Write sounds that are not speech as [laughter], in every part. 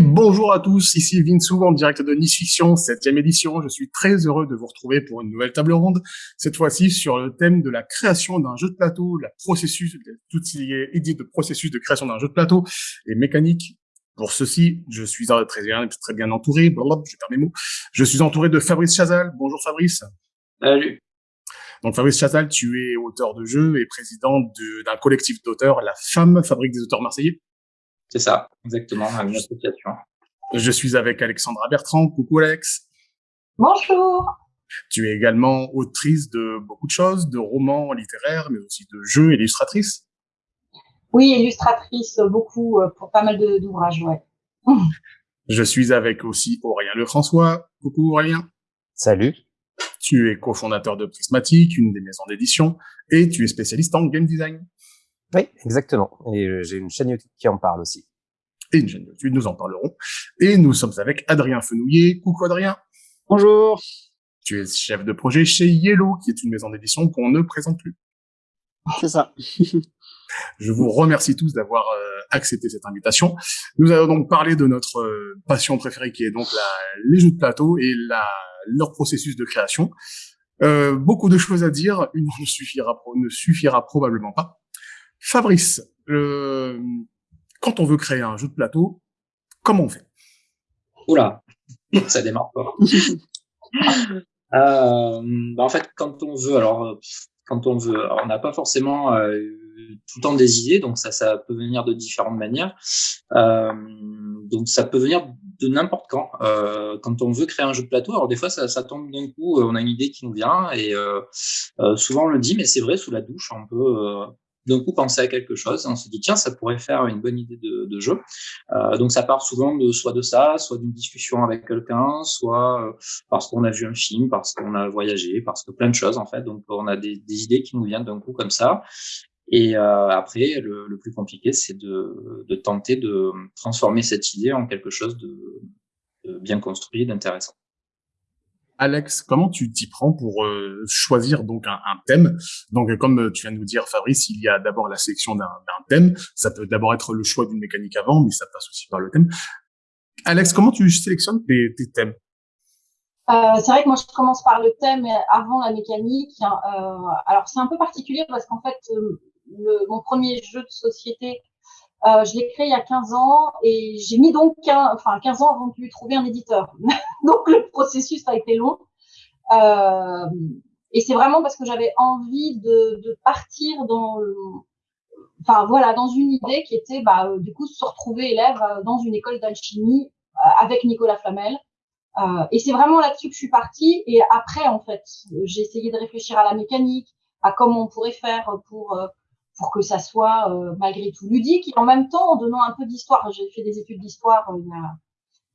Et bonjour à tous, ici Vince en direct de Nice Fiction, septième édition. Je suis très heureux de vous retrouver pour une nouvelle table ronde, cette fois-ci sur le thème de la création d'un jeu de plateau, la processus, tout ce qui est idée de processus de création d'un jeu de plateau et mécanique. Pour ceci, je suis très bien, très bien entouré, blablabla, je perds mes mots. Je suis entouré de Fabrice Chazal. Bonjour Fabrice. Salut. Donc Fabrice Chazal, tu es auteur de jeu et président d'un collectif d'auteurs, la FAM, Fabrique des auteurs marseillais. C'est ça, exactement, une association. Je suis avec Alexandra Bertrand. Coucou Alex. Bonjour. Tu es également autrice de beaucoup de choses, de romans littéraires, mais aussi de jeux, illustratrice. Oui, illustratrice, beaucoup, euh, pour pas mal d'ouvrages, ouais. [laughs] Je suis avec aussi Aurélien Lefrançois. Coucou Aurélien. Salut. Tu es cofondateur de Prismatique, une des maisons d'édition, et tu es spécialiste en game design. Oui, exactement. Et euh, j'ai une chaîne YouTube qui en parle aussi. Et une chaîne YouTube, nous en parlerons. Et nous sommes avec Adrien Fenouillet. Coucou Adrien. Bonjour. Tu es chef de projet chez Yellow, qui est une maison d'édition qu'on ne présente plus. C'est ça. [laughs] Je vous remercie tous d'avoir euh, accepté cette invitation. Nous allons donc parler de notre euh, passion préférée, qui est donc la, les jeux de plateau et la, leur processus de création. Euh, beaucoup de choses à dire, une ne suffira, ne suffira probablement pas. Fabrice, euh, quand on veut créer un jeu de plateau, comment on fait? Oula, ça démarre pas. [laughs] euh, bah en fait, quand on veut, alors quand on veut, on n'a pas forcément euh, tout le temps des idées, donc ça, ça peut venir de différentes manières. Euh, donc ça peut venir de n'importe quand. Euh, quand on veut créer un jeu de plateau, alors des fois ça, ça tombe d'un coup, on a une idée qui nous vient et euh, euh, souvent on le dit, mais c'est vrai sous la douche, on peut d'un coup penser à quelque chose, on se dit tiens ça pourrait faire une bonne idée de, de jeu. Euh, donc ça part souvent de soit de ça, soit d'une discussion avec quelqu'un, soit euh, parce qu'on a vu un film, parce qu'on a voyagé, parce que plein de choses en fait. Donc on a des, des idées qui nous viennent d'un coup comme ça. Et euh, après le, le, plus compliqué c'est de, de, tenter de transformer cette idée en quelque chose de, de bien construit, d'intéressant. Alex, comment tu t'y prends pour euh, choisir donc un, thème? Donc, comme tu viens de nous dire, Fabrice, il y a d'abord la sélection d'un thème. Ça peut d'abord être le choix d'une mécanique avant, mais ça passe aussi par le thème. Alex, comment tu sélectionnes tes, tes thèmes? Euh, c'est vrai que moi je commence par le thème avant la mécanique. Euh, alors c'est un peu particulier parce qu'en fait euh, le, mon premier jeu de société euh, je l'ai créé il y a 15 ans et j'ai mis donc 15, enfin 15 ans avant de lui trouver un éditeur. [laughs] donc le processus a été long. Euh, et c'est vraiment parce que j'avais envie de, de, partir dans, enfin voilà, dans une idée qui était bah, euh, du coup se retrouver élève euh, dans une école d'alchimie euh, avec Nicolas Flamel. Et c'est vraiment là-dessus que je suis partie. Et après, en fait, j'ai essayé de réfléchir à la mécanique, à comment on pourrait faire pour pour que ça soit euh, malgré tout ludique et en même temps en donnant un peu d'histoire. J'ai fait des études d'histoire euh, il y a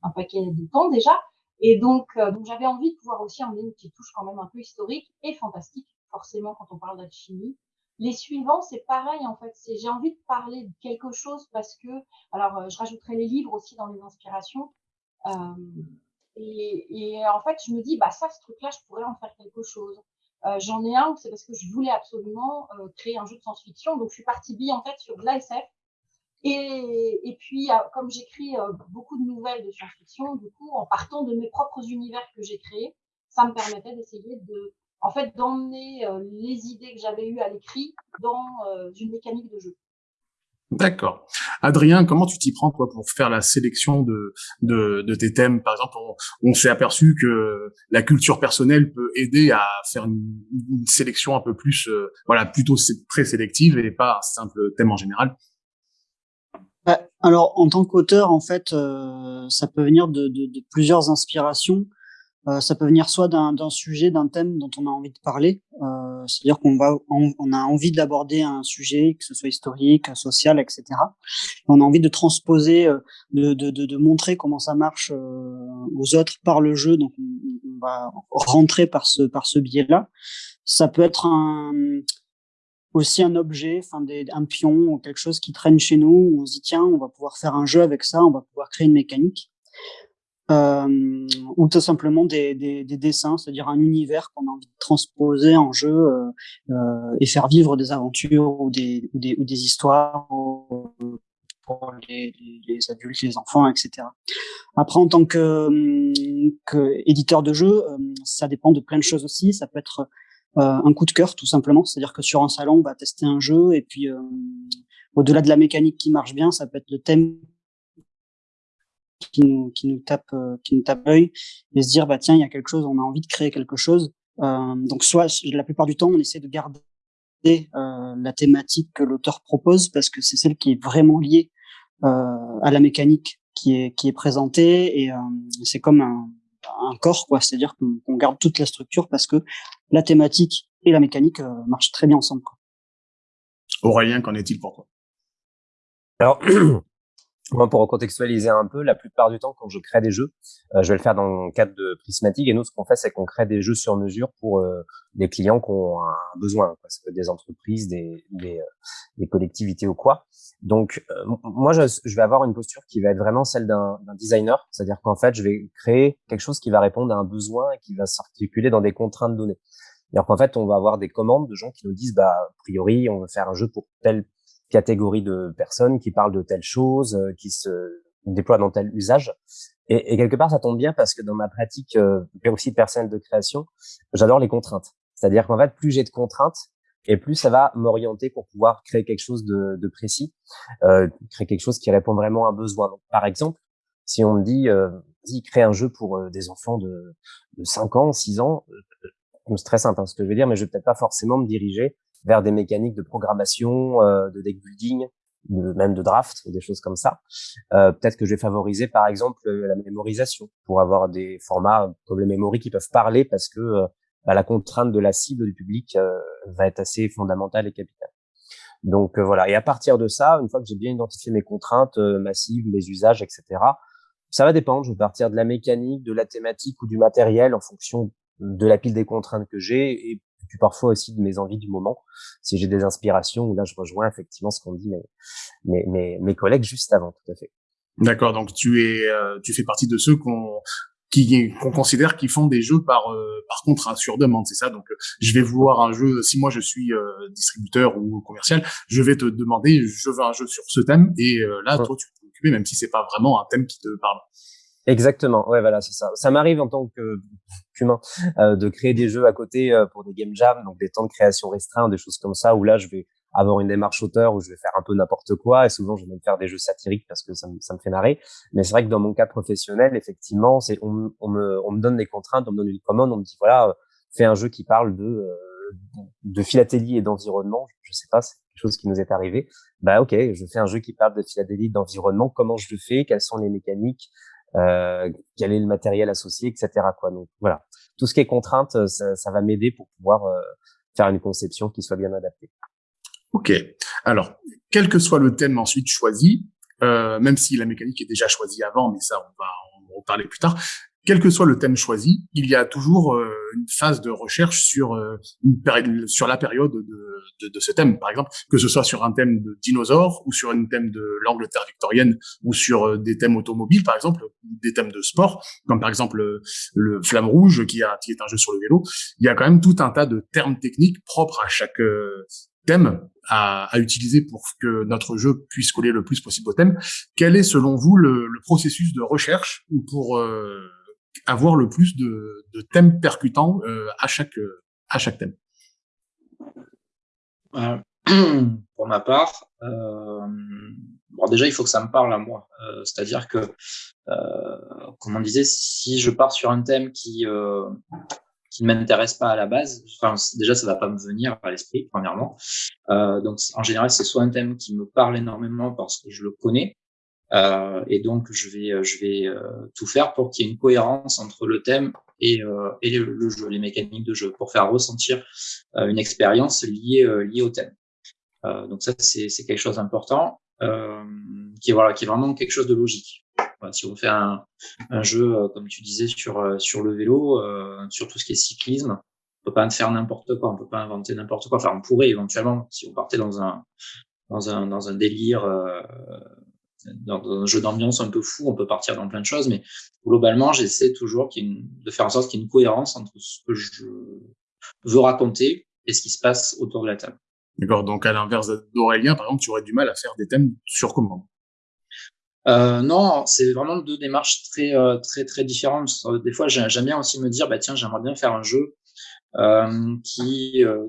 un paquet de temps déjà et donc, euh, donc j'avais envie de pouvoir aussi emmener une petite touche quand même un peu historique et fantastique forcément quand on parle d'alchimie. Les suivants, c'est pareil en fait. C'est j'ai envie de parler de quelque chose parce que alors je rajouterai les livres aussi dans les inspirations. Euh, et, et, en fait, je me dis bah ça, ce truc-là, je pourrais en faire quelque chose. Euh, J'en ai un, c'est parce que je voulais absolument euh, créer un jeu de science-fiction. Donc, je suis partie bille en fait sur de l'ASF. Et, et puis, euh, comme j'écris beaucoup de nouvelles de science-fiction, du coup, en partant de mes propres univers que j'ai créés, ça me permettait d'essayer de, en fait, d'emmener les idées que j'avais eues à l'écrit dans une mécanique de jeu. D'accord. Adrien, comment tu t'y prends toi pour faire la sélection de de, tes thèmes? Par exemple, on, s'est aperçu que la culture personnelle peut aider à faire une, sélection un peu plus, euh, voilà, plutôt très sélective et pas simple thème en général. Bah, alors, en tant qu'auteur, en fait, euh, ça peut venir de plusieurs inspirations. Euh, ça peut venir soit d'un sujet, d'un thème dont on a envie de parler, euh, c'est-à-dire qu'on va, on, on, a envie d'aborder un sujet, que ce soit historique, social, etc. on a envie de transposer, euh, de, de, de, de, montrer comment ça marche euh, aux autres par le jeu. Donc, on, va rentrer par ce par ce biais-là. Ça peut être un aussi un objet, enfin des, un pion ou quelque chose qui traîne chez nous. Où on se dit tiens, on va pouvoir faire un jeu avec ça, on va pouvoir créer une mécanique euh, ou tout simplement des, des, des dessins, c'est-à-dire un univers qu'on a envie de transposer en jeu euh, euh, et faire vivre des aventures ou des, ou des, ou des histoires pour les, les, adultes, les enfants, etc. Après, en tant que, que éditeur de jeu, ça dépend de plein de choses aussi. Ça peut être un coup de cœur, tout simplement. C'est-à-dire que sur un salon, on va tester un jeu et puis au-delà de la mécanique qui marche bien, ça peut être le thème qui nous, qui nous tape, qui nous tape l'œil et se dire bah tiens, il y a quelque chose, on a envie de créer quelque chose. donc soit la plupart du temps, on essaie de garder euh, la thématique que l'auteur propose parce que c'est celle qui est vraiment liée euh, à la mécanique qui est qui est présentée et euh, c'est comme un, un corps quoi, c'est-à-dire qu'on garde toute la structure parce que la thématique et la mécanique marchent très bien ensemble. Quoi. Aurélien, qu'en est-il pour toi? Alors, [clears throat] Moi, pour recontextualiser un peu, la plupart du temps, quand je crée des jeux, euh, je vais le faire dans le cadre de Prismatic. Et nous, ce qu'on fait, c'est qu'on crée des jeux sur mesure pour euh, des clients qui ont un besoin. Quoi. Ça peut être des entreprises, des, des, euh, des collectivités ou quoi. Donc, moi, je, je, vais avoir une posture qui va être vraiment celle d'un designer. C'est-à-dire qu'en fait, je vais créer quelque chose qui va répondre à un besoin et qui va s'articuler dans des contraintes données. C'est-à-dire qu'en fait, on va avoir des commandes de gens qui nous disent, bah, a priori, on veut faire un jeu pour tel catégorie de personnes qui parlent de telle chose, euh, qui se déploient dans tel usage. Et, et, quelque part, ça tombe bien parce que dans ma pratique, euh, aussi personnelle de création, j'adore les contraintes. C'est-à-dire qu'en fait, plus j'ai de contraintes, et plus ça va m'orienter pour pouvoir créer quelque chose de, de précis, euh, créer quelque chose qui répond vraiment à un besoin. Donc, par exemple, si on me dit, euh, dis, crée un jeu pour euh, des enfants de, de 5 ans, 6 ans, c'est très simple hein, ce que je veux dire, mais je vais peut-être pas forcément me diriger vers des mécaniques de programmation, euh, de deck building, même de draft, des choses comme ça. Euh, Peut-être que je vais favoriser, par exemple, la mémorisation pour avoir des formats comme le memory qui peuvent parler parce que euh, bah, la contrainte de la cible du public euh, va être assez fondamentale et capitale. Donc euh, voilà. Et à partir de ça, une fois que j'ai bien identifié mes contraintes massives, mes usages, etc., ça va dépendre. Je vais partir de la mécanique, de la thématique ou du matériel en fonction de la pile des contraintes que j'ai et puis parfois aussi de mes envies du moment. Si j'ai des inspirations, là je rejoins effectivement ce qu'ont dit mes, mes, mes, mes, collègues juste avant, tout à fait. D'accord, donc tu es, euh, tu fais partie de ceux qu'on qui qu'on considère qu'ils font des jeux par euh, par contrat sur demande, c'est ça? Donc euh, je vais vouloir un jeu. Si moi je suis distributeur ou commercial, je vais te demander, je veux un jeu sur ce thème, et là toi tu peux t'occuper, même si c'est pas vraiment un thème qui te parle. Exactement, ouais, voilà, c'est ça. Ça m'arrive en tant qu'humain euh, de créer des jeux à côté euh, pour des game jams, donc des temps de création restreints, des choses comme ça, où là, je vais avoir une démarche auteur, où je vais faire un peu n'importe quoi, et souvent, je vais même faire des jeux satiriques parce que ça, me, ça me fait marrer. Mais c'est vrai que dans mon cas professionnel, effectivement, c'est on, me, on me donne des contraintes, on me donne une commande, on me dit, voilà, fais un jeu qui parle de, euh, de philatélie et d'environnement. Je sais pas, c'est quelque chose qui nous est arrivé. Bah ok, je fais un jeu qui parle de philatélie, d'environnement. Comment je le fais? Quelles sont les mécaniques? Euh, quel est le matériel associé, etc. Quoi. Donc voilà, tout ce qui est contrainte, euh, ça, ça va m'aider pour pouvoir euh, faire une conception qui soit bien adaptée. Ok. Alors, quel que soit le thème ensuite choisi, euh, même si la mécanique est déjà choisie avant, mais ça on va en reparler plus tard quel que soit le thème choisi, il y a toujours euh, une phase de recherche sur euh, une sur la période de, de, de, ce thème, par exemple, que ce soit sur un thème de dinosaures ou sur un thème de l'Angleterre victorienne ou sur euh, des thèmes automobiles, par exemple, ou des thèmes de sport, comme par exemple le Flamme Rouge qui, a, qui est un jeu sur le vélo. Il y a quand même tout un tas de termes techniques propres à chaque thème à, à, utiliser pour que notre jeu puisse coller le plus possible au thème. Quel est selon vous le, le processus de recherche pour avoir le plus de, thèmes percutants euh, à chaque euh, à chaque thème. Euh, [clears throat] pour ma part, bon déjà il faut que ça me parle à moi. C'est-à-dire que, comme on disait, si je pars sur un thème qui qui ne m'intéresse pas à la base, déjà ça va pas me venir à l'esprit premièrement. donc en général c'est soit un thème qui me parle énormément parce que je le connais, euh, et donc, je vais, euh, je vais euh, tout faire pour qu'il y ait une cohérence entre le thème et, euh, et le, jeu, les mécaniques de jeu, pour faire ressentir une expérience liée, liée au thème. donc ça, c'est quelque chose d'important, qui est voilà, qui est vraiment quelque chose de logique. si on fait un, un jeu, comme tu disais, sur sur le vélo, sur tout ce qui est cyclisme, on peut pas faire n'importe quoi, on peut pas inventer n'importe quoi. Enfin, on pourrait éventuellement, si on partait dans un dans un dans un délire dans, un jeu d'ambiance un peu fou, on peut partir dans plein de choses, mais globalement, j'essaie toujours de faire en sorte qu'il y ait une cohérence entre ce que je veux raconter et ce qui se passe autour de la table. D'accord. Donc, à l'inverse d'Aurélien, par exemple, tu aurais du mal à faire des thèmes sur commande. euh, non, c'est vraiment deux démarches très euh, très très différentes. Des fois, j'aime bien aussi me dire, bah tiens, j'aimerais bien faire un jeu euh, qui euh,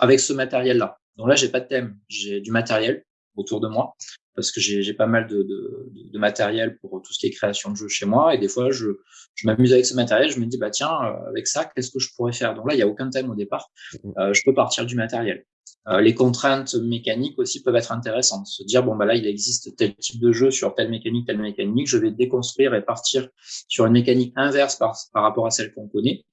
avec ce matériel-là. Donc là, j'ai pas de thème, j'ai du matériel autour de moi parce que j'ai pas mal de, de, de, matériel pour tout ce qui est création de jeux chez moi. Et des fois, je, je m'amuse avec ce matériel. Je me dis, bah tiens, avec ça, qu'est-ce que je pourrais faire? Donc là, il y a aucun thème au départ. Mmh. je peux partir du matériel. Euh, les contraintes mécaniques aussi peuvent être intéressantes. Se dire, bon, bah là, il existe tel type de jeu sur telle mécanique, telle mécanique, je vais déconstruire et partir sur une mécanique inverse par, par rapport à celle qu'on connaît.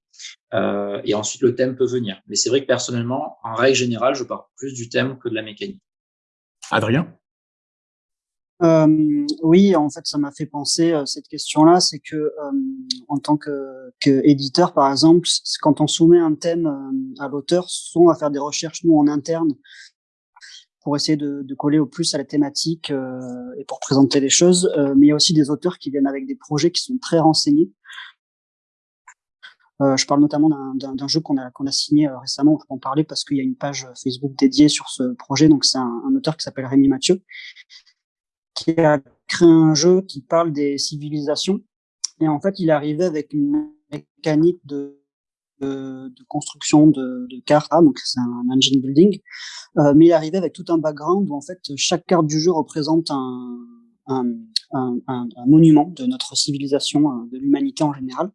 Euh, et ensuite, le thème peut venir. Mais c'est vrai que personnellement, en règle générale, je pars plus du thème que de la mécanique. Adrien? Euh, oui, en fait, ça m'a fait penser euh, cette question-là, c'est que euh, en tant que, que, éditeur, par exemple, quand on soumet un thème euh, à l'auteur, on va faire des recherches nous en interne pour essayer de, de coller au plus à la thématique et pour présenter les choses. mais il y a aussi des auteurs qui viennent avec des projets qui sont très renseignés. je parle notamment d'un jeu qu'on a, qu'on a signé récemment, je peux en parler parce qu'il y a une page Facebook dédiée sur ce projet. Donc c'est un auteur qui s'appelle Rémi Mathieu qui a créé un jeu qui parle des civilisations. Et en fait, il arrivé avec une mécanique de, de, construction de, de cartes, ah, donc c'est un engine building, euh, mais il arrivé avec tout un background où en fait chaque carte du jeu représente un, un monument de notre civilisation, euh, de l'humanité en général.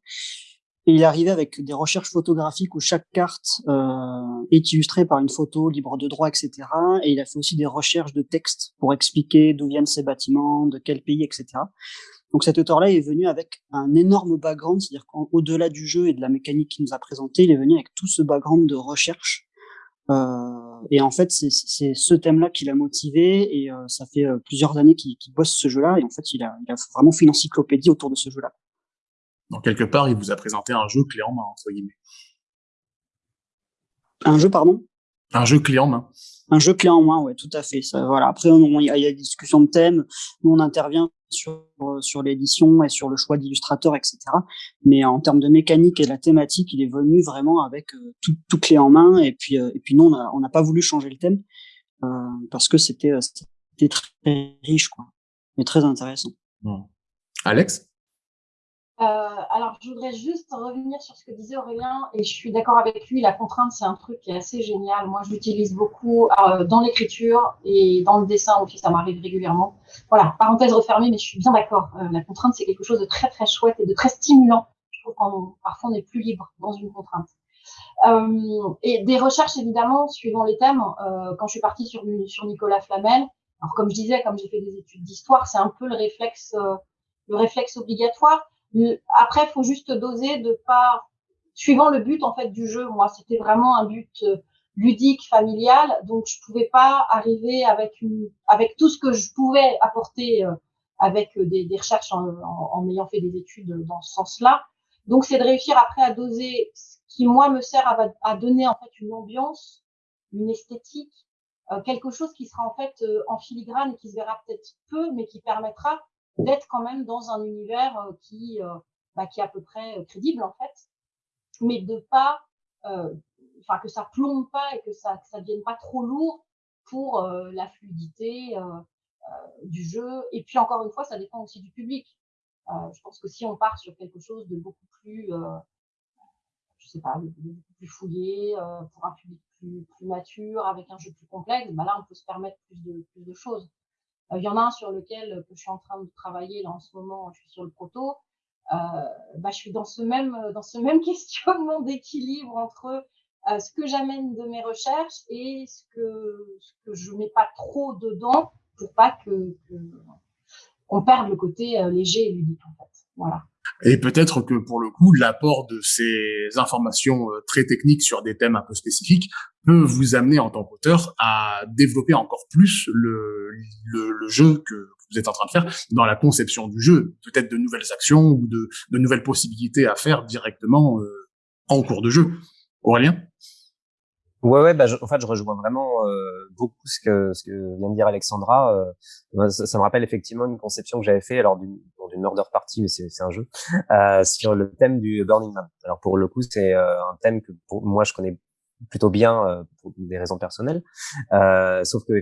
Et il arrivé avec des recherches photographiques où chaque carte euh, est illustrée par une photo libre de droit, etc. Et il a fait aussi des recherches de texte pour expliquer d'où viennent ces bâtiments, de quel pays, etc. Donc cet auteur-là est venu avec un énorme background, c'est-à-dire qu'au-delà du jeu et de la mécanique qu'il nous a présenté, il est venu avec tout ce background de recherche. Euh, et en fait, c'est ce thème-là qui l'a motivé et euh, ça fait euh, plusieurs années qu'il bosse ce jeu-là. Et en fait, il a, il a vraiment fait une encyclopédie autour de ce jeu-là. Donc quelque part, il vous a présenté un jeu clé en main, entre guillemets. Un jeu, pardon? Un jeu clé en main. Un jeu clé en main, ouais, tout à fait. Ça, voilà. Après, il y, a des discussions de thèmes. Nous, on intervient sur sur l'édition et sur le choix d'illustrateurs, etc. Mais en termes de mécanique et de la thématique, il est venu vraiment avec euh, tout, tout, clé en main. Et puis, euh, et puis nous, on n'a pas voulu changer le thème euh, parce que c'était très riche, quoi, et très intéressant. Mmh. Alex? euh, alors, je voudrais juste revenir sur ce que disait Aurélien, et je suis d'accord avec lui, la contrainte, c'est un truc qui est assez génial. Moi, je l'utilise beaucoup euh, dans l'écriture et dans le dessin aussi, ça m'arrive régulièrement. Voilà, parenthèse refermée, mais je suis bien d'accord. Euh, la contrainte, c'est quelque chose de très, très chouette et de très stimulant. Je trouve qu'on parfois on est plus libre dans une contrainte. Euh, et des recherches, évidemment, suivant les thèmes. Euh, quand je suis partie sur, Nicolas Flamel, alors comme je disais, comme j'ai fait des études d'histoire, c'est un peu euh, le réflexe obligatoire. Après, il faut juste doser de pas, suivant le but en fait du jeu. Moi, c'était vraiment un but euh, ludique, familial, donc je pouvais pas arriver avec une, avec tout ce que je pouvais apporter euh, avec euh, des, des recherches en, en, ayant fait des études dans ce sens-là. Donc, c'est de réussir après à doser ce qui moi me sert à, à donner en fait une ambiance, une esthétique, quelque chose qui sera en fait en filigrane et qui se verra peut-être peu, mais qui permettra d'être quand même dans un univers euh, qui, euh, bah, qui est à peu près euh, crédible en fait, mais de pas, enfin que ça plombe pas et que ça que ça devienne pas trop lourd pour la fluidité du jeu. Et puis encore une fois, ça dépend aussi du public. je pense que si on part sur quelque chose de beaucoup plus, je sais pas, beaucoup plus fouillé pour un public plus, plus mature, avec un jeu plus complexe, bah là on peut se permettre plus de plus de choses. Euh, il y en a un sur lequel euh, je suis en train de travailler là en ce moment, je suis sur le proto. Euh, bah, je suis dans ce même dans ce même [laughs] questionnement d'équilibre entre euh, ce que j'amène de mes recherches et ce que ce que je mets pas trop dedans pour pas que qu'on perde le côté léger et ludique. Voilà. Et peut-être que pour le coup, l'apport de ces informations très techniques sur des thèmes un peu spécifiques peut vous amener en tant qu'auteur à développer encore plus le, jeu que vous êtes en train de faire dans la conception du jeu, peut-être de nouvelles actions ou de, de nouvelles possibilités à faire directement euh, en cours de jeu. Aurélien? Ouais, ouais, bah, en fait, je rejoins vraiment euh, beaucoup ce que ce que vient de dire Alexandra. Euh, ça, ça, me rappelle effectivement une conception que j'avais fait alors d'une murder party, mais c'est c'est un jeu euh, sur le thème du Burning Man. Alors pour le coup, c'est euh, un thème que pour moi je connais plutôt bien euh, pour des raisons personnelles. Euh, sauf que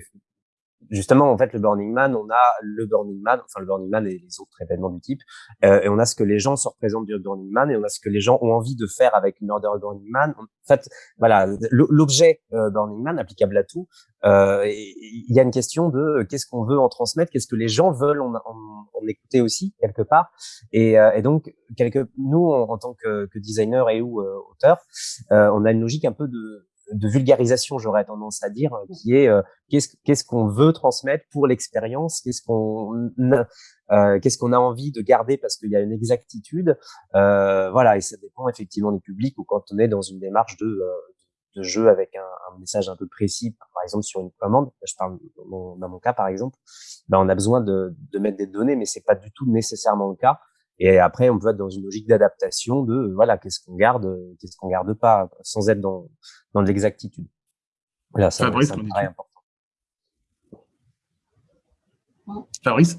justement, en fait, le Burning Man, on a le Burning Man, enfin le Burning Man et les autres événements du type, euh, et on a ce que les gens se représentent du Burning Man, et on a ce que les gens ont envie de faire avec une Burning Man. En fait, voilà, l'objet euh, Burning Man applicable à tout. Euh, il y a une question de qu'est-ce qu'on veut en transmettre, qu'est-ce que les gens veulent en, en, en écouter aussi quelque part, et, euh, et donc quelque, nous en, tant que, que designer et ou euh, auteur, on a une logique un peu de de vulgarisation, j'aurais tendance à dire, qui est euh, qu'est-ce qu'on veut transmettre pour l'expérience, qu'est-ce qu'on euh, qu'est-ce qu'on a envie de garder parce qu'il y a une exactitude, euh, voilà, et ça dépend effectivement du public ou quand on est dans une démarche de euh, de jeu avec un, un, message un peu précis, par exemple sur une commande, je parle dans mon, dans mon cas par exemple, ben on a besoin de, de mettre des données, mais c'est pas du tout nécessairement le cas. Et après, on peut être dans une logique d'adaptation de voilà, qu'est-ce qu'on garde, qu'est-ce qu'on garde pas, sans être dans dans l'exactitude. Voilà, ça, Fabrice, ça me paraît important. Fabrice?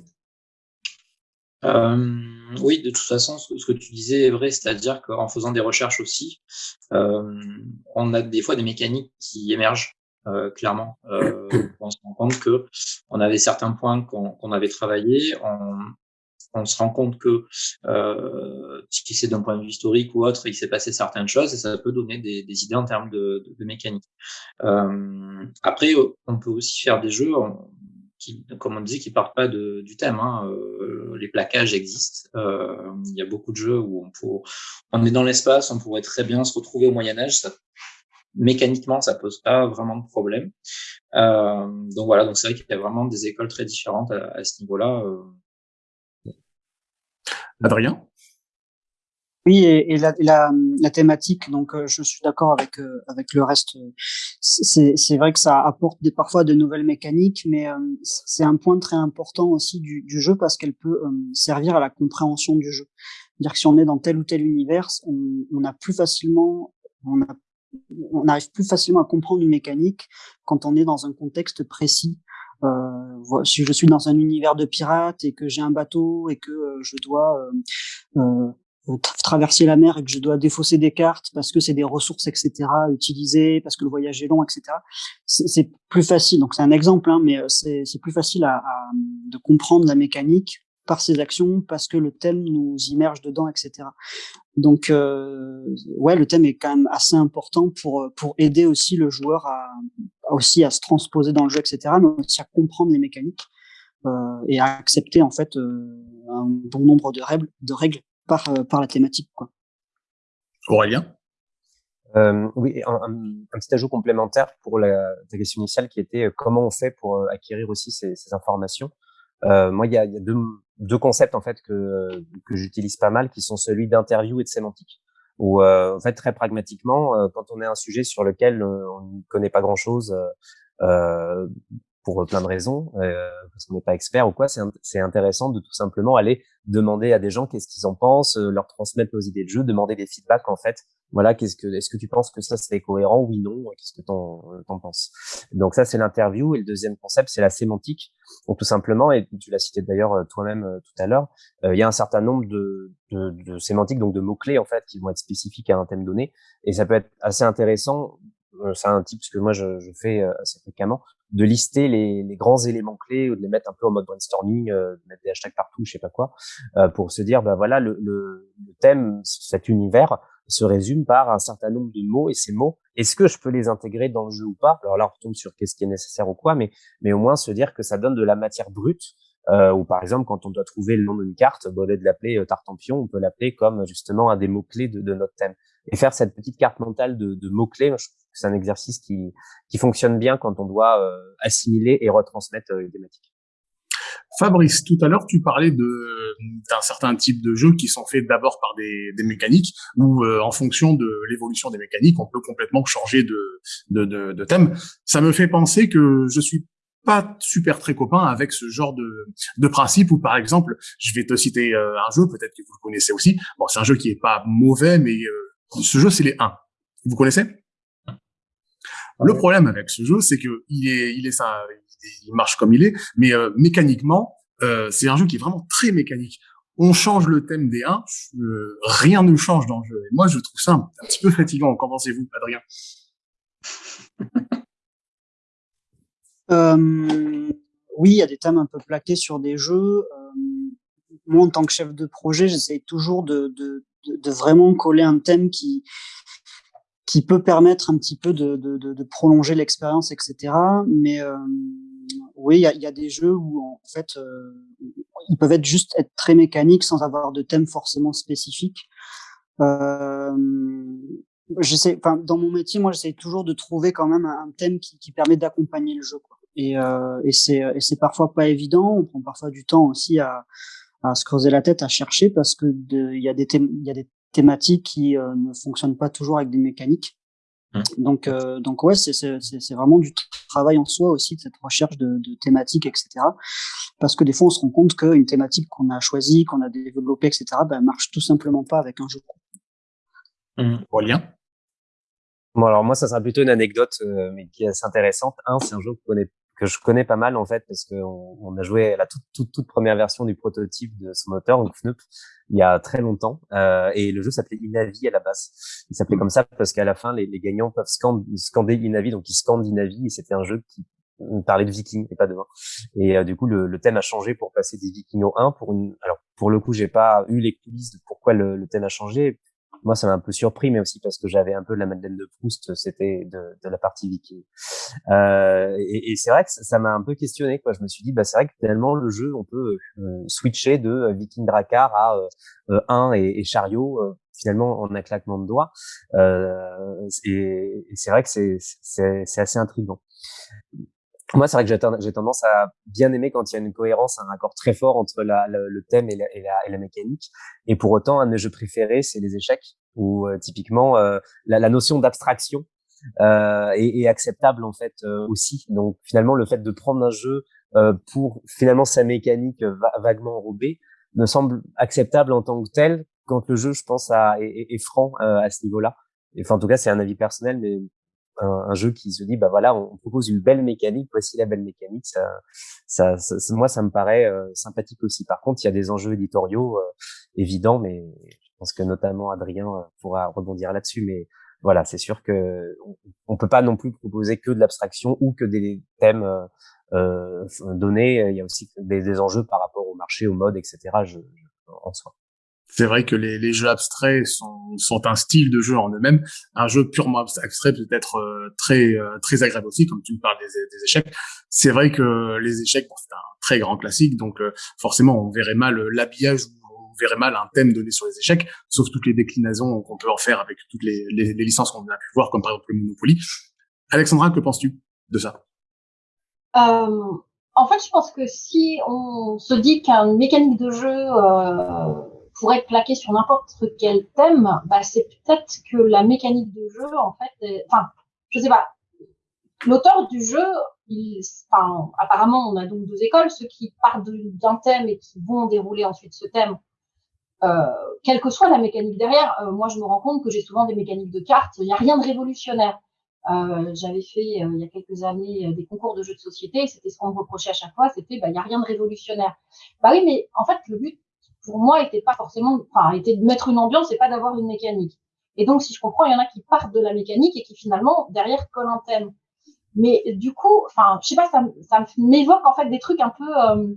Euh, oui, de toute façon, ce, que tu disais est vrai, c'est-à-dire qu'en faisant des recherches aussi, euh, on a des fois des mécaniques qui émergent euh, clairement. Euh, [coughs] on se rend compte que on avait certains points qu'on avait travaillés, on, on se rend compte que euh, si c'est d'un point de vue historique ou autre, il s'est passé certaines choses et ça peut donner des, idées en termes de, mécanique. Euh, après, on peut aussi faire des jeux qui, comme on dit, qui partent pas du thème. Hein. Euh, les plaquages existent. Euh, il y a beaucoup de jeux où on, peut, on est dans l'espace, on pourrait très bien se retrouver au Moyen Âge. Mécaniquement, ça pose pas vraiment de problème. Euh, donc voilà, donc c'est vrai qu'il y a vraiment des écoles très différentes à, à ce niveau-là. Adrien? Oui, et, la, thématique, donc euh, je suis d'accord avec euh, avec le reste. C'est vrai que ça apporte parfois de nouvelles mécaniques, mais euh, c'est un point très important aussi du, du jeu parce qu'elle peut servir à la compréhension du jeu. C'est-à-dire que si on est dans tel ou tel univers, on, on a plus facilement, on, a, on arrive plus facilement à comprendre une mécanique quand on est dans un contexte précis euh, si je suis dans un univers de pirates et que j'ai un bateau et que euh, je dois euh, traverser la mer et que je dois défausser des cartes parce que c'est des ressources, etc., utiliser, parce que le voyage est long, etc. C'est plus facile. Donc c'est un exemple, hein, mais c'est plus facile à, à, de comprendre la mécanique par ses actions parce que le thème nous immerge dedans, etc. Donc, euh, ouais, le thème est quand même assez important pour pour aider aussi le joueur à, aussi à se transposer dans le jeu, etc. Mais aussi à comprendre les mécaniques euh, et à accepter en fait euh, un bon nombre de règles, de règles par euh, par la thématique, quoi. Aurélien? Euh, oui, un, un, un, petit ajout complémentaire pour la, ta question initiale qui était euh, comment on fait pour acquérir aussi ces, ces informations? Euh, moi, il y a, y a deux, deux, concepts en fait que, que j'utilise pas mal, qui sont celui d'interview et de sémantique. Où euh, en fait très pragmatiquement, euh, quand on est un sujet sur lequel euh, on ne connaît pas grand-chose pour plein de raisons, parce qu'on n'est pas expert ou quoi, c'est intéressant de tout simplement aller demander à des gens qu'est-ce qu'ils en pensent, leur transmettre nos idées de jeu, demander des feedbacks en fait voilà, qu'est-ce que, est-ce que tu penses que ça c'est cohérent Oui, non. Qu'est-ce que t'en, t'en penses? Donc ça c'est l'interview et le deuxième concept c'est la sémantique. Donc tout simplement, et tu l'as cité d'ailleurs euh, toi-même euh, tout à l'heure, euh, il y a un certain nombre de, de, de sémantiques, donc de mots clés en fait, qui vont être spécifiques à un thème donné, et ça peut être assez intéressant. C'est un type que moi je, je fais assez fréquemment, de lister les, les, grands éléments clés ou de les mettre un peu en mode brainstorming, euh, mettre des hashtags partout, je sais pas quoi, euh, pour se dire, bah voilà, le, le, le, thème, cet univers se résume par un certain nombre de mots et ces mots, est-ce que je peux les intégrer dans le jeu ou pas? Alors là, on retombe sur qu'est-ce qui est nécessaire ou quoi, mais, mais au moins se dire que ça donne de la matière brute. Euh, ou par exemple, quand on doit trouver le nom d'une carte, au lieu de l'appeler euh, Tartampion, on peut l'appeler comme justement un des mots clés de, de, notre thème. Et faire cette petite carte mentale de, de mots clés, je trouve que c'est un exercice qui, qui fonctionne bien quand on doit euh, assimiler et retransmettre euh, les thématiques. Fabrice, tout à l'heure, tu parlais d'un certain type de jeux qui sont faits d'abord par des, des, mécaniques, où euh, en fonction de l'évolution des mécaniques, on peut complètement changer de, de, de, de, thème. Ça me fait penser que je suis pas super très copain avec ce genre de, de principe où, par exemple, je vais te citer euh, un jeu, peut-être que vous le connaissez aussi. Bon, c'est un jeu qui est pas mauvais, mais euh, ce jeu, c'est les 1. Vous connaissez? Le problème avec ce jeu, c'est que il est, il est ça, il marche comme il est, mais euh, mécaniquement, euh, c'est un jeu qui est vraiment très mécanique. On change le thème des 1, euh, rien ne change dans le jeu. Et moi, je trouve ça un, petit peu fatigant. Qu'en pensez-vous, Adrien? Oui, il y a des thèmes un peu plaqués sur des jeux. Moi, en tant que chef de projet, j'essaie toujours de, de, de, vraiment coller un thème qui qui peut permettre un petit peu de, de, de prolonger l'expérience, etc. Mais oui, il y a, des jeux où en fait ils peuvent être juste être très mécaniques sans avoir de thème forcément spécifique. Euh, dans mon métier, moi, j'essaie toujours de trouver quand même un, thème qui, qui permet d'accompagner le jeu. Quoi. Et, euh, et c'est parfois pas évident. On prend parfois du temps aussi à, à se creuser la tête, à chercher, parce que il y a des il y a des thématiques qui euh, ne fonctionnent pas toujours avec des mécaniques. Mmh. Donc, euh, donc ouais, c'est, c'est, c'est vraiment du travail en soi aussi, de cette recherche de, de thématiques, etc. Parce que des fois, on se rend compte qu'une thématique qu'on a choisie, qu'on a développée, etc., ben, marche tout simplement pas avec un jeu. Mmh. Lien Bon, alors moi, ça sera plutôt une anecdote, euh, mais qui est assez intéressante. Un, c'est un jeu que, connais, que je connais pas mal en fait, parce qu'on on a joué la toute, toute, toute, première version du prototype de son moteur, donc FNUP, il y a très longtemps. Euh, et le jeu s'appelait Inavi à la base. Il s'appelait comme ça parce qu'à la fin, les, les gagnants peuvent scander Inavi, donc ils scandent Inavi, et c'était un jeu qui parlait de Vikings et pas de vin. Et euh, du coup, le, le, thème a changé pour passer des Vikings au 1. Pour une, alors pour le coup, j'ai pas eu les coulisses de pourquoi le, le thème a changé moi, ça m'a un peu surpris, mais aussi parce que j'avais un peu la Madeleine de Proust, c'était de, de, la partie viking. Euh, et, et c'est vrai que ça m'a un peu questionné. Quoi. Je me suis dit, bah, c'est vrai que finalement, le jeu, on peut euh, switcher de euh, Viking Drakkar à euh, 1 et, et chariot, finalement, en un claquement de doigts. et, et c'est vrai que c'est assez intriguant moi, c'est vrai que j'ai tendance à bien aimer quand il y a une cohérence, un accord très fort entre le thème et la, mécanique. Et pour autant, un de mes jeux préférés, c'est les échecs, où euh, typiquement euh, la, notion d'abstraction euh, est, acceptable en fait euh, aussi. Donc finalement, le fait de prendre un jeu pour finalement sa mécanique vaguement enrobée me semble acceptable en tant que tel quand le jeu, je pense, est, est franc à ce niveau-là. Enfin, en tout cas, c'est un avis personnel, mais un, jeu qui se dit bah voilà on propose une belle mécanique voici la belle mécanique ça, ça, moi ça me paraît euh, sympathique aussi. Par contre il y a des enjeux éditoriaux euh, évidents mais je pense que notamment Adrien euh, pourra rebondir là-dessus. Mais voilà c'est sûr que on, peut pas non plus proposer que de l'abstraction ou que des thèmes donnés. Il y a aussi des, des, enjeux par rapport au marché au mode etc je, en soi c'est vrai que les, les, jeux abstraits sont, sont, un style de jeu en eux-mêmes. Un jeu purement abstrait peut être euh, très euh, très agréable aussi, comme tu me parles des, des échecs. C'est vrai que les échecs, bon, c'est un très grand classique, donc euh, forcément on verrait mal l'habillage ou on verrait mal un thème donné sur les échecs, sauf toutes les déclinaisons qu'on peut en faire avec toutes les, les, les licences qu'on a pu voir, comme par exemple le Monopoly. Alexandra, que penses-tu de ça? En fait, je pense que si on se dit qu'un mécanique de jeu pour être plaqué sur n'importe quel thème, bah, c'est peut-être que la mécanique de jeu, en fait, enfin, je sais pas. L'auteur du jeu, il, enfin, apparemment, on a donc deux écoles, ceux qui partent d'un thème et qui vont dérouler ensuite ce thème, euh, quelle que soit la mécanique derrière. Euh, moi, je me rends compte que j'ai souvent des mécaniques de cartes. Il n'y a rien de révolutionnaire. Euh, j'avais fait euh, il y a quelques années euh, des concours de jeux de société. C'était ce qu'on me reprochait à chaque fois. C'était, bah, il n'y a rien de révolutionnaire. Bah oui, mais en fait, le but, pour moi, était pas forcément, enfin, était de mettre une ambiance et pas d'avoir une mécanique. Et donc, si je comprends, il y en a qui partent de la mécanique et qui finalement derrière collent un thème. Mais du coup, enfin, je sais pas, ça, m'évoque en fait des trucs un peu, euh,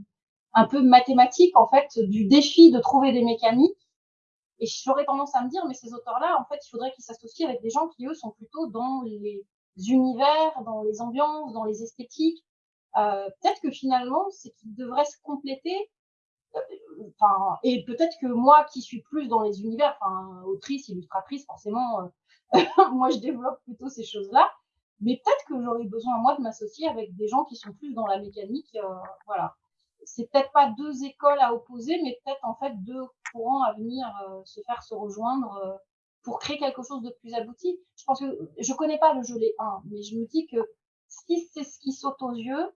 un peu mathématiques en fait, du défi de trouver des mécaniques. Et j'aurais tendance à me dire, mais ces auteurs-là, en fait, il faudrait qu'ils s'associent avec des gens qui eux sont plutôt dans les univers, dans les ambiances, dans les esthétiques. Euh, Peut-être que finalement, c'est qu'ils devraient se compléter et peut-être que moi qui suis plus dans les univers, enfin, autrice, illustratrice, forcément, euh, [laughs] moi je développe plutôt ces choses-là. Mais peut-être que j'aurais besoin moi de m'associer avec des gens qui sont plus dans la mécanique, euh, voilà. C'est peut-être pas deux écoles à opposer, mais peut-être en fait deux courants à venir euh, se faire se rejoindre pour créer quelque chose de plus abouti. Je pense que je connais pas le les 1, mais je me dis que si c'est ce qui saute aux yeux,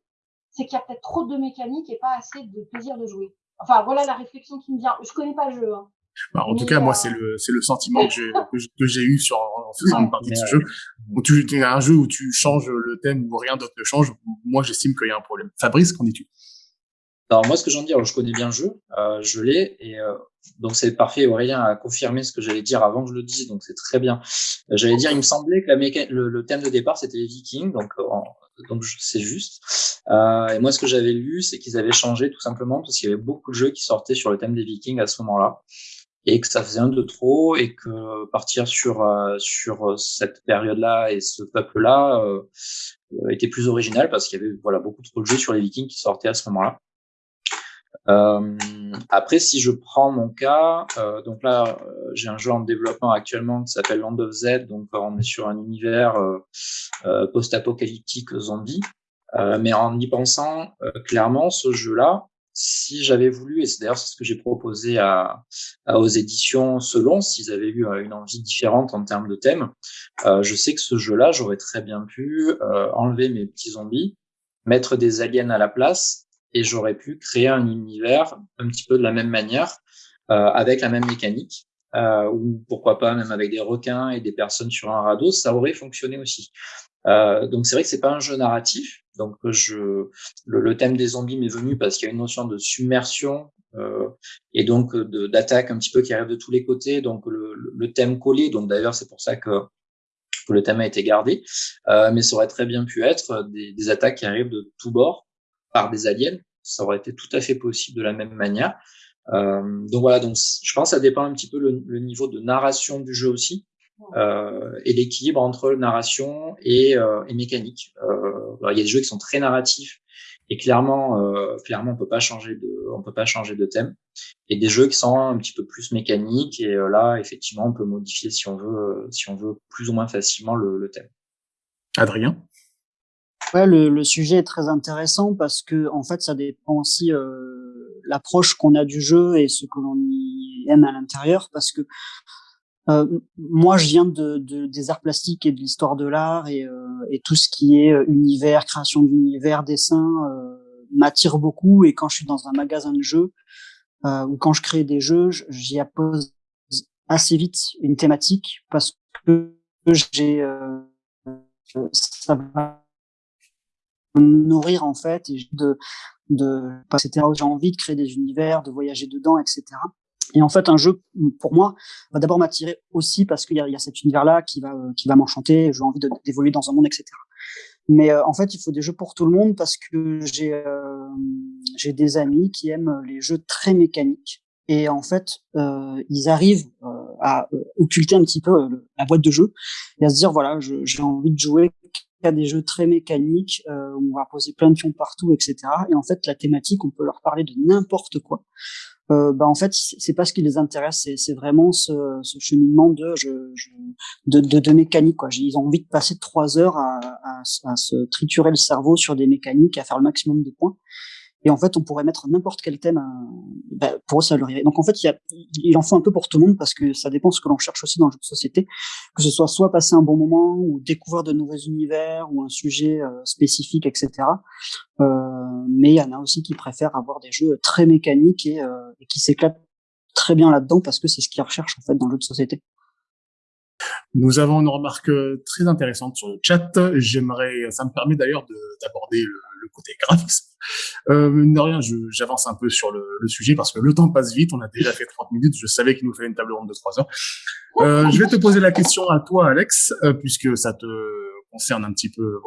c'est qu'il y a peut-être trop de mécanique et pas assez de plaisir de jouer. Enfin, voilà la réflexion qui me vient. Je connais pas le jeu. Hein. Bah, en tout cas, moi, euh, c'est le, c'est le sentiment [laughs] que j'ai, que j'ai eu sur, en faisant une partie de ce jeu. Où tu, as un jeu où tu changes le thème ou rien d'autre ne change. Moi, j'estime qu'il y a un problème. Fabrice, qu'en dis-tu? Alors, moi, ce que j'en dis, alors, je connais bien le jeu, euh, je l'ai, et euh, donc c'est parfait. Aurélien a confirmé ce que j'allais dire avant que je le dise, donc c'est très bien. Euh, j'allais dire, il me semblait que la le, le, thème de départ, c'était les Vikings, donc donc c'est juste. Euh, et moi, ce que j'avais lu, c'est qu'ils avaient changé tout simplement parce qu'il y avait beaucoup de jeux qui sortaient sur le thème des Vikings à ce moment-là et que ça faisait un de trop et que partir sur euh, sur cette période-là et ce peuple-là euh, était plus original parce qu'il y avait voilà beaucoup trop de jeux sur les Vikings qui sortaient à ce moment-là. Euh, après, si je prends mon cas, euh, donc là, euh, j'ai un jeu en développement actuellement qui s'appelle Land of Z, donc on est sur un univers post-apocalyptique zombie. mais en y pensant, clairement, ce jeu-là, si j'avais voulu, et c'est d'ailleurs ce que j'ai proposé à, à, aux éditions selon, s'ils avaient eu une envie différente en termes de thème, euh, je sais que ce jeu-là, j'aurais très bien pu euh, enlever mes petits zombies, mettre des aliens à la place et j'aurais pu créer un univers un petit peu de la même manière, euh, avec la même mécanique, euh, ou pourquoi pas même avec des requins et des personnes sur un radeau, ça aurait fonctionné aussi. Euh, donc c'est vrai que c'est pas un jeu narratif. Donc je, le, thème des zombies m'est venu parce qu'il y a une notion de submersion euh, et donc d'attaque un petit peu qui arrive de tous les côtés. Donc le, le thème collé. Donc d'ailleurs c'est pour ça que le thème a été gardé, euh, mais ça aurait très bien pu être des, des attaques qui arrivent de tous bords par des aliens. Ça aurait été tout à fait possible de la même manière. Euh, donc voilà, donc je pense que ça dépend un petit peu le, niveau de narration du jeu aussi. Euh, et l'équilibre entre narration et, euh, et mécanique. Euh, il y a des jeux qui sont très narratifs et clairement, euh, clairement, on peut pas changer de, on peut pas changer de thème. Et des jeux qui sont un petit peu plus mécaniques et euh, là, effectivement, on peut modifier si on veut, si on veut plus ou moins facilement le, le thème. Adrien? Ouais, le, le, sujet est très intéressant parce que en fait, ça dépend aussi euh, l'approche qu'on a du jeu et ce que l'on y aime à l'intérieur. Parce que euh, moi, je viens de, de, des arts plastiques et de l'histoire de l'art et, euh, et, tout ce qui est univers, création d'univers, dessin euh, m'attire beaucoup. Et quand je suis dans un magasin de jeux euh, ou quand je crée des jeux, j'y appose assez vite une thématique parce que j'ai ça va nourrir en fait et de de etc j'ai envie de créer des univers de voyager dedans etc et en fait un jeu pour moi va d'abord m'attirer aussi parce qu'il y a, y a cet univers là qui va qui va m'enchanter j'ai envie d'évoluer dans un monde etc mais euh, en fait il faut des jeux pour tout le monde parce que j'ai euh, j'ai des amis qui aiment les jeux très mécaniques. Et en fait euh, ils arrivent à occulter un petit peu la boîte de jeu et à se dire voilà j'ai envie de jouer il y a des jeux très mécaniques euh, on va poser plein de pions partout, etc. Et en fait, la thématique, on peut leur parler de n'importe quoi. Euh, bah en fait, c'est pas ce qui les intéresse, c'est vraiment ce, ce, cheminement de, je, je, de, de, mécanique. Quoi. Ils ont envie de passer trois heures à, à, se triturer le cerveau sur des mécaniques, à faire le maximum de points. Et en fait, on pourrait mettre n'importe quel thème. Ben, pour eux, ça leur irait. Donc en fait, il, y a, il en faut un peu pour tout le monde parce que ça dépend de ce que l'on cherche aussi dans le jeu de société, que ce soit soit passer un bon moment ou découvrir de nouveaux univers ou un sujet euh, spécifique, etc. Euh, mais il y en a aussi qui préfèrent avoir des jeux très mécaniques et, euh, et qui s'éclatent très bien là-dedans parce que c'est ce qu'ils recherchent en fait dans le jeu de société. Nous avons une remarque très intéressante sur le chat. J'aimerais, ça me permet d'ailleurs d'aborder le, côté graphisme. Euh, de rien, j'avance un peu sur le, sujet parce que le temps passe vite. On a déjà fait 30 minutes. Je savais qu'il nous fallait une table ronde de 3 heures. Euh, je vais te poser la question à toi, Alex, euh, puisque ça te concerne un petit peu,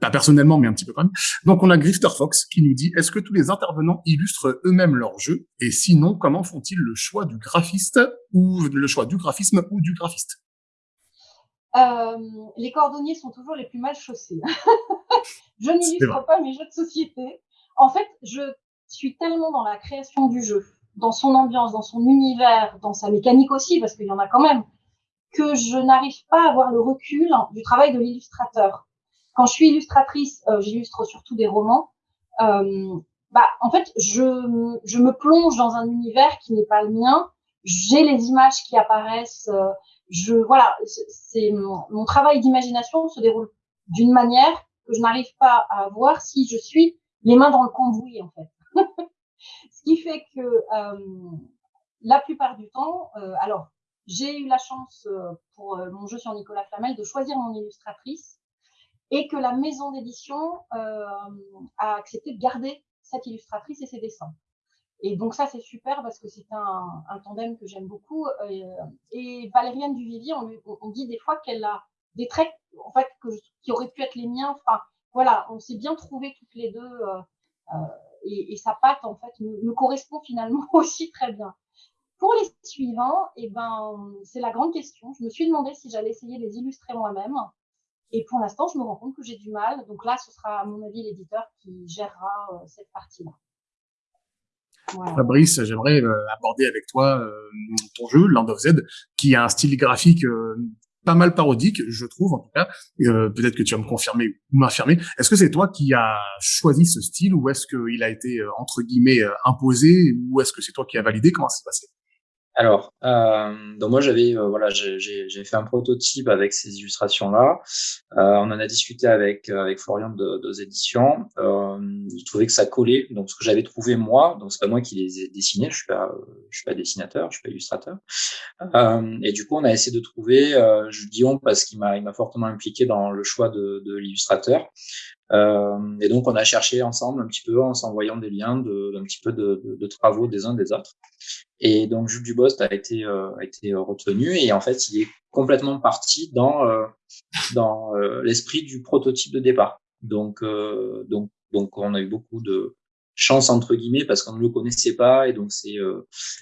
pas personnellement, mais un petit peu quand même. Donc, on a Grifter Fox qui nous dit Est-ce que tous les intervenants illustrent eux-mêmes leur jeu? Et sinon, comment font-ils le choix du graphiste ou le choix du graphisme ou du graphiste? Euh, les cordonniers sont toujours les plus mal chaussés. [laughs] je n'illustre pas mes jeux de société. En fait, je suis tellement dans la création du jeu, dans son ambiance, dans son univers, dans sa mécanique aussi, parce qu'il y en a quand même, que je n'arrive pas à avoir le recul du travail de l'illustrateur. Quand je suis illustratrice, euh, j'illustre surtout des romans. Euh, bah, en fait, je, je me plonge dans un univers qui n'est pas le mien. J'ai les images qui apparaissent. Euh, je voilà, c'est mon, mon, travail d'imagination se déroule d'une manière que je n'arrive pas à voir si je suis les mains dans le cambouis en fait. [laughs] Ce qui fait que euh, la plupart du temps, euh, alors j'ai eu la chance euh, pour mon jeu sur Nicolas Flamel de choisir mon illustratrice et que la maison d'édition a accepté de garder cette illustratrice et ses dessins. Et donc ça, c'est super parce que c'est un, tandem que j'aime beaucoup. Et, Valériane Duvivier, on, on dit des fois qu'elle a des traits en fait qui auraient pu être les miens. Enfin, voilà, on s'est bien trouvé toutes les deux et, et, sa patte en fait me, correspond finalement [laughs] aussi très bien. Pour les suivants, eh ben c'est la grande question. Je me suis demandé si j'allais essayer de les illustrer moi-même. Et pour l'instant, je me rends compte que j'ai du mal. Donc là, ce sera à mon avis l'éditeur qui gérera euh, cette partie-là. Fabrice, j'aimerais euh, aborder avec toi euh, ton jeu Land of Z, qui a un style graphique pas mal parodique, je trouve en tout cas. Peut-être que tu vas me confirmer ou m'affirmer. Est-ce que c'est toi qui as choisi ce style ou est-ce qu'il a été entre guillemets imposé ou est-ce que c'est toi qui as validé? Comment ça s'est passé? Alors, euh, donc moi j'avais euh, voilà j'ai fait un prototype avec ces illustrations là. Euh, on en a discuté avec avec Florian de, de éditions. Euh, il trouvait que ça collait. Donc ce que j'avais trouvé moi, donc c'est pas moi qui les ai dessinés. Je suis pas je suis pas dessinateur, je suis pas illustrateur. Euh, et du coup on a essayé de trouver. Euh, je dis parce qu'il m'a il m'a fortement impliqué dans le choix de, de l'illustrateur. Euh, et donc, on a cherché ensemble un petit peu en s'envoyant des liens de, un petit peu de, de, de, travaux des uns des autres. Et donc, Jules Dubost a été, euh, a été retenu et en fait, il est complètement parti dans, euh, dans euh, l'esprit du prototype de départ. Donc, donc, donc, on a eu beaucoup de chance entre guillemets parce qu'on ne le connaissait pas et donc c'est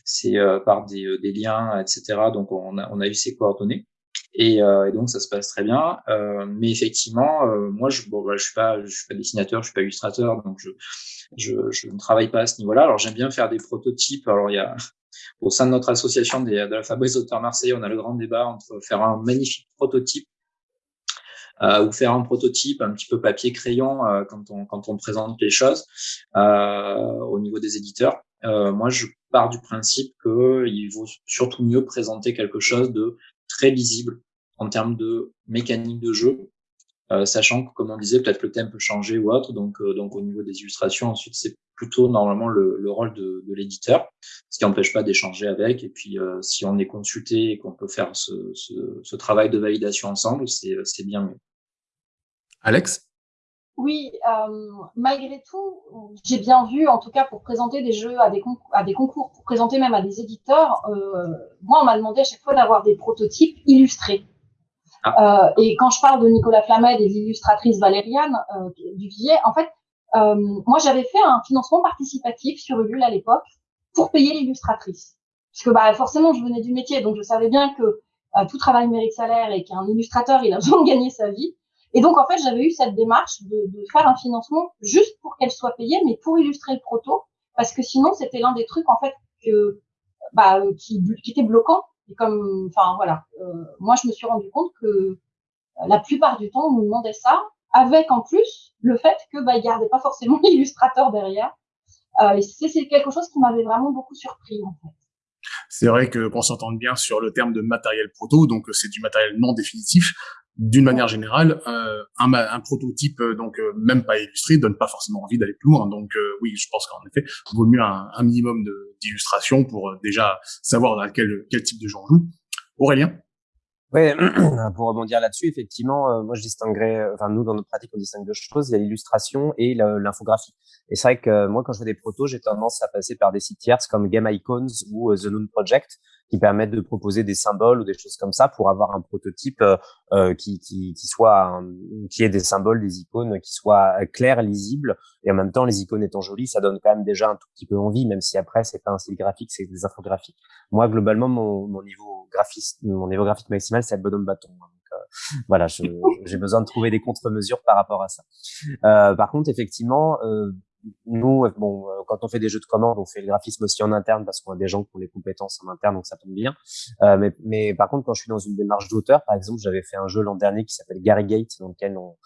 c'est par des, des liens, etc. Donc, on a, on a eu ses coordonnées. Et, euh, et, donc ça se passe très bien. Euh, mais effectivement, euh, moi je bon, bah, je suis pas je suis pas dessinateur, je suis pas illustrateur, donc je je, je ne travaille pas à ce niveau-là. Alors j'aime bien faire des prototypes. Alors il y a [laughs] au sein de notre association des, de la Fabrice Auteurs Marseille, on a le grand débat entre faire un magnifique prototype euh, ou faire un prototype un petit peu papier crayon euh, quand on quand on présente les choses euh, au niveau des éditeurs. moi, je pars du principe qu'il vaut surtout mieux présenter quelque chose de très lisible en termes de mécanique de jeu, euh, sachant que, comme on disait, peut-être le thème peut changer ou autre. Donc, euh, donc au niveau des illustrations, ensuite, c'est plutôt normalement le, le rôle de, de l'éditeur, ce qui n'empêche pas d'échanger avec. Et puis, euh, si on est consulté et qu'on peut faire ce, ce, ce, travail de validation ensemble, c'est bien mieux. Alex? Oui, euh, malgré tout, j'ai bien vu, en tout cas pour présenter des jeux à des, à des concours, pour présenter même à des éditeurs, euh, moi on m'a demandé à chaque fois d'avoir des prototypes illustrés. Ah. Euh, et quand je parle de Nicolas Flamet, des illustratrices Valériane euh, Duvier, en fait, euh, moi j'avais fait un financement participatif sur Ulule à l'époque pour payer l'illustratrice. Parce que bah, forcément je venais du métier, donc je savais bien que tout travail mérite salaire et qu'un illustrateur il a [laughs] besoin de gagner sa vie. Et donc, en fait, j'avais eu cette démarche de, de faire un financement juste pour qu'elle soit payée, mais pour illustrer le proto, parce que sinon, c'était l'un des trucs, en fait, que, bah, qui, qui était bloquant. Et comme, enfin, voilà, euh, moi, je me suis rendu compte que euh, la plupart du temps, on nous demandait ça, avec en plus le fait que, bah, il gardait pas forcément [laughs] l'illustrateur derrière. Euh, et c'est quelque chose qui m'avait vraiment beaucoup surpris, en fait. C'est vrai que qu'on s'entende bien sur le terme de matériel proto, donc c'est du matériel non définitif d'une manière générale, euh, un, un, prototype euh, donc euh, même pas illustré donne pas forcément envie d'aller plus loin. Donc oui, je pense qu'en effet, il vaut mieux un, un minimum d'illustration pour déjà savoir à quel, quel type de jeu on joue. Aurélien? Oui, [clears throat] pour rebondir là-dessus, effectivement, moi je distinguerais, enfin nous dans notre pratique on distingue deux choses, il y a l'illustration et l'infographie. Et c'est vrai que moi quand je fais des protos, j'ai tendance à passer par des sites tierces comme Game Icons ou The Noon Project, qui permettent de proposer des symboles ou des choses comme ça pour avoir un prototype euh, euh qui, qui, qui soit qui ait des symboles, des icônes qui soient clairs, lisibles et en même temps les icônes étant jolies, ça donne quand même déjà un tout petit peu envie, même si après c'est pas un style graphique, c'est des infographies. Moi globalement mon, mon niveau graphiste, mon niveau graphique maximal c'est le bonhomme bâton. Euh, voilà, [laughs] j'ai besoin de trouver des contre-mesures par rapport à ça. Euh, par contre, effectivement, euh, nous, bon, euh, quand on fait des jeux de commande, on fait le graphisme aussi en interne parce qu'on a des gens qui ont les compétences en interne, donc ça tombe bien. Euh, mais, mais, par contre, quand je suis dans une démarche d'auteur, par exemple, j'avais fait un jeu l'an dernier qui s'appelle Gary Gate, dans lequel on,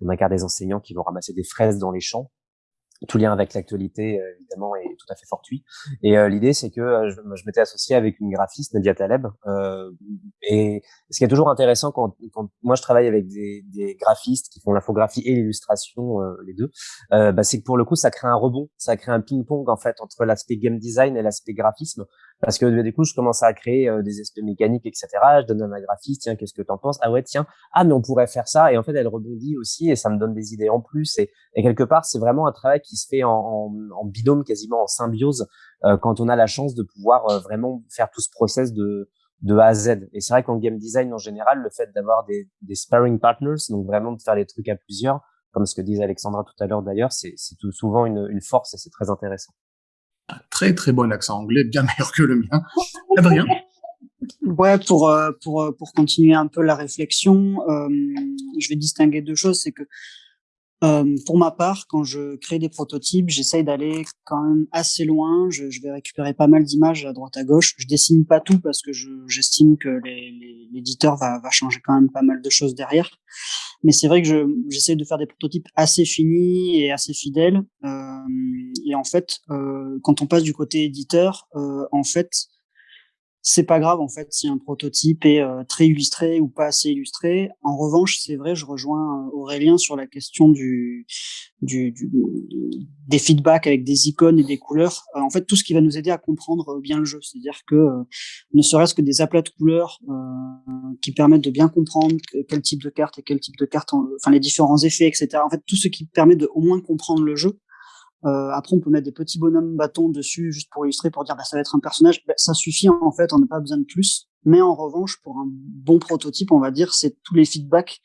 on incarne des enseignants qui vont ramasser des fraises dans les champs tout lien avec l'actualité euh, évidemment est tout à fait fortuit. Et euh, l'idée c'est que euh, je, m'étais associé avec une graphiste Nadia Taleb. et ce qui est toujours intéressant quand, quand moi je travaille avec des, des graphistes qui font l'infographie et l'illustration, les deux, bah, c'est que pour le coup ça crée un rebond, ça crée un ping-pong en fait entre l'aspect game design et l'aspect graphisme. Parce que du coup, je commence à créer des aspects mécaniques, etc. Je donne à ma graphiste, tiens, qu'est-ce que tu en penses? Ah ouais, tiens, ah mais on pourrait faire ça. Et en fait, elle rebondit aussi et ça me donne des idées en plus. Et, et quelque part, c'est vraiment un travail qui se fait en, en, en binôme, quasiment en symbiose, euh, quand on a la chance de pouvoir euh, vraiment faire tout ce process de, de A à Z. Et c'est vrai qu'en game design, en général, le fait d'avoir des, des sparring partners, donc vraiment de faire les trucs à plusieurs, comme ce que disait Alexandra tout à l'heure d'ailleurs, c'est souvent une, une force et c'est très intéressant. Très très bon accent anglais, bien [laughs] meilleur que le mien. Adrien Ouais, pour euh, pour euh, pour continuer un peu la réflexion, euh, je vais distinguer deux choses. C'est que euh, pour ma part, quand je crée des prototypes, j'essaye d'aller quand même assez loin. Je, je, vais récupérer pas mal d'images à droite à gauche. Je dessine pas tout parce que j'estime que l'éditeur va, va changer quand même pas mal de choses derrière. Mais c'est vrai que j'essaie de faire des prototypes assez finis et assez fidèles. Euh, et en fait, euh, quand on passe du côté éditeur, en fait, c'est pas grave en fait si un prototype est euh, très illustré ou pas assez illustré. En revanche, c'est vrai, je rejoins euh, Aurélien sur la question du, du, du, des feedbacks avec des icônes et des couleurs. Euh, en fait, tout ce qui va nous aider à comprendre bien le jeu, c'est-à-dire que ne serait-ce que des aplats de couleurs qui permettent de bien comprendre quel type de carte et quel type de carte, enfin les différents effets, etc. En fait, tout ce qui permet de au moins comprendre le jeu. Euh, après, on peut mettre des petits bonhommes bâtons dessus juste pour illustrer, pour dire bah, ça va être un personnage. Bah, ça suffit en fait, on n'a pas besoin de plus. Mais en revanche, pour un bon prototype, on va dire, c'est tous les feedbacks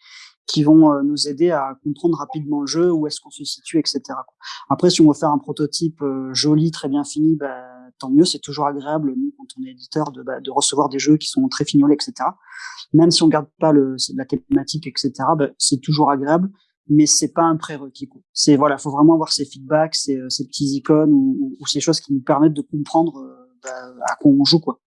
qui vont euh, nous aider à comprendre rapidement le jeu, où est-ce qu'on se situe, etc. Après, si on veut faire un prototype euh, joli, très bien fini, bah, tant mieux. C'est toujours agréable, nous, quand on est éditeur, de, bah, de recevoir des jeux qui sont très fignolés, etc. Même si on garde pas le, la thématique, etc. Bah, c'est toujours agréable mais c'est pas un prérequis. C'est voilà, faut vraiment avoir ces feedbacks, ces, euh, ces petits icônes ou, ou, ces choses qui nous permettent de comprendre euh, bah, à quoi on joue quoi.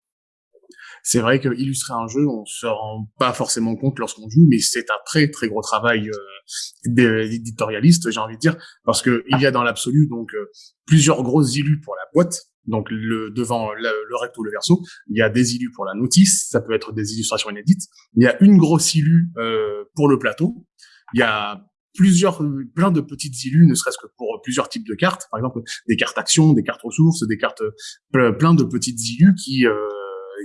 C'est vrai que illustrer un jeu, on se rend pas forcément compte lorsqu'on joue, mais c'est un très très gros travail euh, d'éditorialiste, j'ai envie de dire, parce que il y a dans l'absolu donc euh, plusieurs grosses illus pour la boîte, donc le devant le, le, recto le verso, il y a des illus pour la notice, ça peut être des illustrations inédites, il y a une grosse illu euh, pour le plateau, il y a plusieurs, plein de petites illus, ne serait-ce que pour plusieurs types de cartes. Par exemple, des cartes actions, des cartes ressources, des cartes, plein de petites illus qui, euh,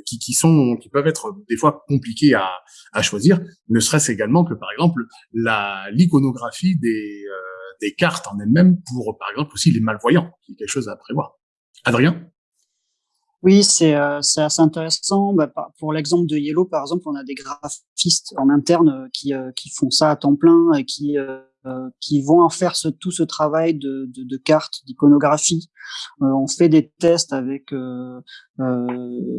qui, qui sont, qui peuvent être des fois compliquées à, à choisir. Ne serait-ce également que, par exemple, la, l'iconographie des, euh, des cartes en elles-mêmes pour, par exemple, aussi les malvoyants, qui est quelque chose à prévoir. Adrien? Oui, c'est euh, assez intéressant. Bah, pour l'exemple de Yellow, par exemple, on a des graphistes en interne euh, qui, euh, qui font ça à temps plein et qui, euh, qui vont en faire ce, tout ce travail de, de, de cartes, d'iconographie. on fait des tests avec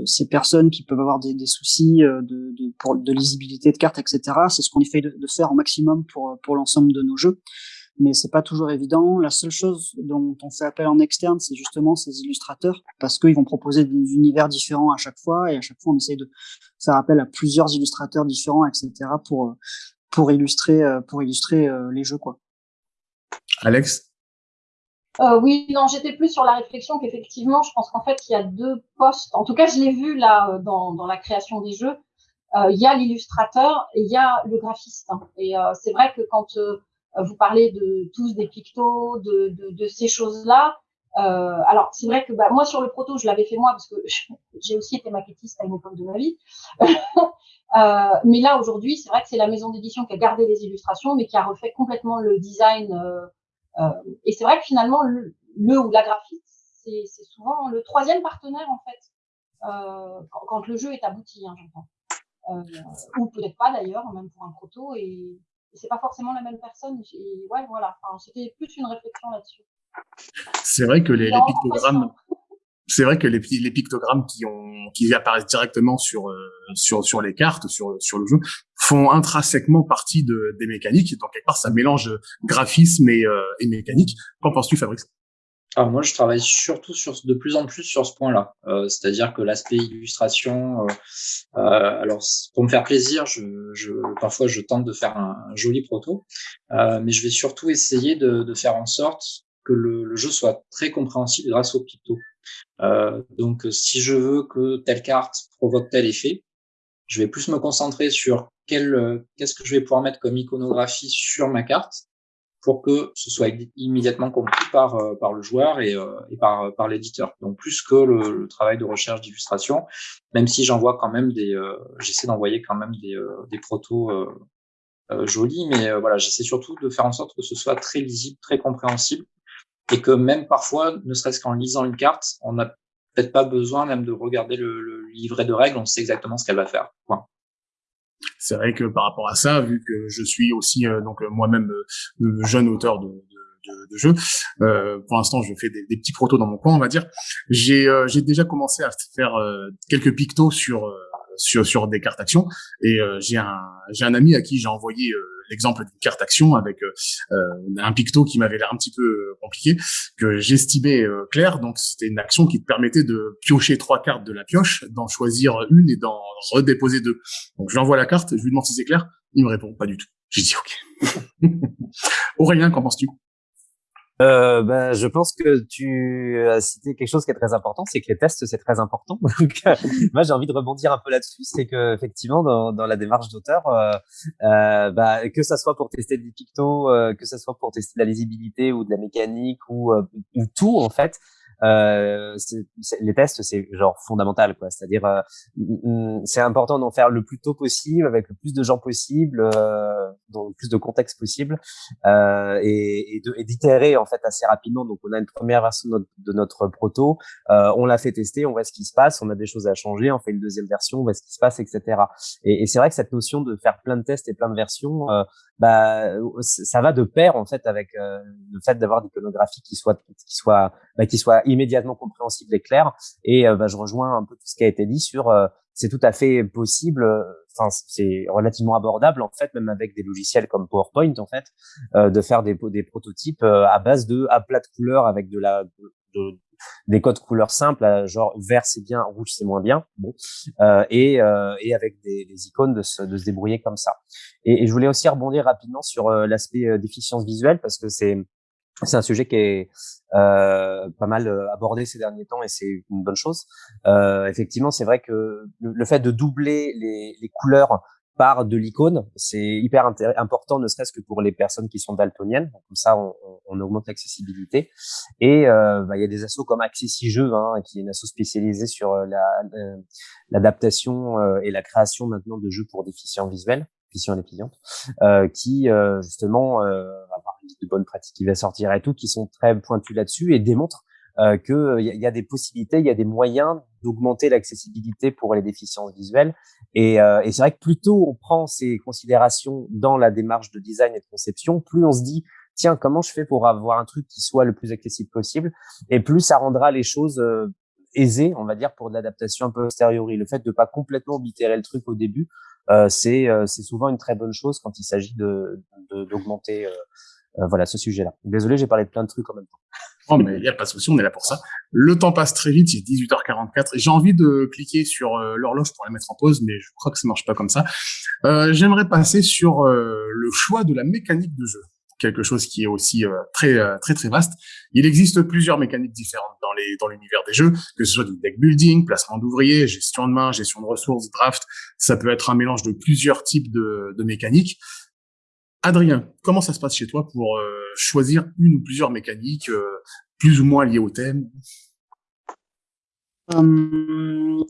ces personnes qui peuvent avoir des, des soucis de, de, de lisibilité de cartes, etc. C'est ce qu'on essaye de, de, faire au maximum pour, pour l'ensemble de nos jeux mais c'est pas toujours évident. La seule chose dont on fait appel en externe, c'est justement ces illustrateurs, parce qu'ils vont proposer des univers différents à chaque fois, et à chaque fois on essaye de faire appel à plusieurs illustrateurs différents, etc. pour pour illustrer pour illustrer euh, les jeux quoi. Alex? Euh, oui, non, j'étais plus sur la réflexion qu'effectivement, je pense qu'en fait, il y a deux postes. En tout cas, je l'ai vu là dans, dans la création des jeux. Euh, il y a l'illustrateur et il y a le graphiste. Hein. Et euh, c'est vrai que quand euh, euh, vous parlez de tous des pictos, de, de, de ces choses-là. Euh, alors c'est vrai que bah, moi sur le proto je l'avais fait moi parce que j'ai aussi été maquettiste à une époque de ma vie. [laughs] euh, mais là aujourd'hui c'est vrai que c'est la maison d'édition qui a gardé les illustrations mais qui a refait complètement le design. Euh, euh et c'est vrai que finalement le, le ou la graphiste c'est souvent le troisième partenaire en fait euh, quand, quand, le jeu est abouti, hein, j'entends. Euh, ou peut-être pas d'ailleurs, même pour un proto. Et, c'est pas forcément la même personne. Et ouais, voilà. Enfin, C'était plus une réflexion là-dessus. C'est vrai que les, les pictogrammes, c'est vrai que les, les, pictogrammes qui ont qui apparaissent directement sur euh, sur sur les cartes, sur sur le jeu, font intrinsèquement partie de des mécaniques. Donc quelque part, ça mélange graphisme et, euh, et mécanique. Qu'en penses-tu, Fabrice? Alors moi, je travaille surtout sur de plus en plus sur ce point-là, euh, c'est-à-dire que l'aspect illustration. Euh, euh, alors pour me faire plaisir, je, je, parfois je tente de faire un, joli proto, euh, mais je vais surtout essayer de, de faire en sorte que le, le, jeu soit très compréhensible grâce au picto. Euh, donc si je veux que telle carte provoque tel effet, je vais plus me concentrer sur quel qu'est-ce que je vais pouvoir mettre comme iconographie sur ma carte pour que ce soit immédiatement compris par, euh, par le joueur et, euh, et par, par l'éditeur. Donc plus que le, travail de recherche d'illustration, même si j'envoie quand même des, euh, j'essaie d'envoyer quand même des, des protos jolis, mais voilà, j'essaie surtout de faire en sorte que ce soit très lisible, très compréhensible, et que même parfois, ne serait-ce qu'en lisant une carte, on n'a peut-être pas besoin même de regarder le, le, livret de règles, on sait exactement ce qu'elle va faire. C'est vrai que par rapport à ça, vu que je suis aussi donc moi-même jeune auteur de, de, de jeux. Euh, pour l'instant, je fais des, des, petits protos dans mon coin, on va dire. J'ai euh, déjà commencé à faire euh, quelques pictos sur sur sur des cartes actions. Et j'ai un j'ai un ami à qui j'ai envoyé l'exemple d'une carte action avec un picto qui m'avait l'air un petit peu compliqué que j'estimais clair. Donc c'était une action qui te permettait de piocher trois cartes de la pioche d'en choisir une et d'en redéposer deux. Donc je lui envoie la carte je lui demande si c'est clair. Il me répond pas du tout. J'ai dit ok. [laughs] Aurélien qu'en penses-tu? Euh, ben, je pense que tu as cité quelque chose qui est très important, c'est que les tests c'est très important. [laughs] Donc, euh, moi j'ai envie de rebondir un peu là-dessus, c'est que effectivement dans, dans la démarche d'auteur, euh, euh, bah, que ça soit pour tester des pictos, euh, que ça soit pour tester de la lisibilité ou de la mécanique ou, ou tout en fait, euh, les tests c'est genre fondamental quoi. C'est-à-dire euh, c'est important d'en faire le plus tôt possible avec le plus de gens possible euh, dans le plus de contexte possible euh, et, et d'itérer en fait assez rapidement. Donc on a une première version de notre, de notre proto euh, on l'a fait tester on voit ce qui se passe on a des choses à changer on fait une deuxième version on voit ce qui se passe etc et, et c'est vrai que cette notion de faire plein de tests et plein de versions euh, bah ça va de pair en fait avec le fait d'avoir d'iconographie qui soit qui soit bah, qui soit immédiatement compréhensible et clair. Et euh, bah, je rejoins un peu tout ce qui a été dit sur euh, c'est tout à fait possible. Euh, enfin, c'est relativement abordable en fait, même avec des logiciels comme PowerPoint en fait, de faire des, des prototypes à base de à plat de couleurs avec de la de, des codes couleurs simples, genre vert c'est bien, rouge c'est moins bien, bon, euh, et, euh, et avec des, des, icônes de se, de se débrouiller comme ça. Et, et je voulais aussi rebondir rapidement sur l'aspect déficience visuelle parce que c'est c'est un sujet qui est euh, pas mal euh, abordé ces derniers temps et c'est une bonne chose. Euh, effectivement, c'est vrai que le, fait de doubler les, couleurs par de l'icône, c'est hyper important, ne serait-ce que pour les personnes qui sont daltoniennes. Comme ça, on, augmente l'accessibilité. Et euh, bah, il y a des assos comme Accessi Jeux, hein, qui est une asso spécialisée sur euh, l'adaptation la, et la création maintenant de jeux pour déficients visuels et euh, qui justement euh, de bonnes pratiques qui va sortir et tout, qui sont très pointus là-dessus et démontrent euh, qu'il euh, y, a des possibilités, il y a des moyens d'augmenter l'accessibilité pour les déficiences visuelles. Et, euh, et c'est vrai que plus tôt on prend ces considérations dans la démarche de design et de conception, plus on se dit tiens comment je fais pour avoir un truc qui soit le plus accessible possible, et plus ça rendra les choses euh, aisées, on va dire, pour de l'adaptation un peu posteriori. Le fait de pas complètement oblitérer le truc au début, euh, c'est c'est souvent une très bonne chose quand il s'agit de d'augmenter euh, voilà ce sujet-là. Désolé, j'ai parlé de plein de trucs en même temps. Oh, mais il n'y a pas de souci, on est là pour ça. Le temps passe très vite, il est 18h44. J'ai envie de cliquer sur euh, l'horloge pour la mettre en pause, mais je crois que ça marche pas comme ça. Euh, J'aimerais passer sur euh, le choix de la mécanique de jeu, quelque chose qui est aussi très très très vaste. Il existe plusieurs mécaniques différentes dans les dans l'univers des jeux, que ce soit du deck building, placement d'ouvriers, gestion de main, gestion de ressources, draft. Ça peut être un mélange de plusieurs types de, de mécaniques. Adrien, comment ça se passe chez toi pour euh, choisir une ou plusieurs mécaniques euh, plus ou moins liées au thème? Hum,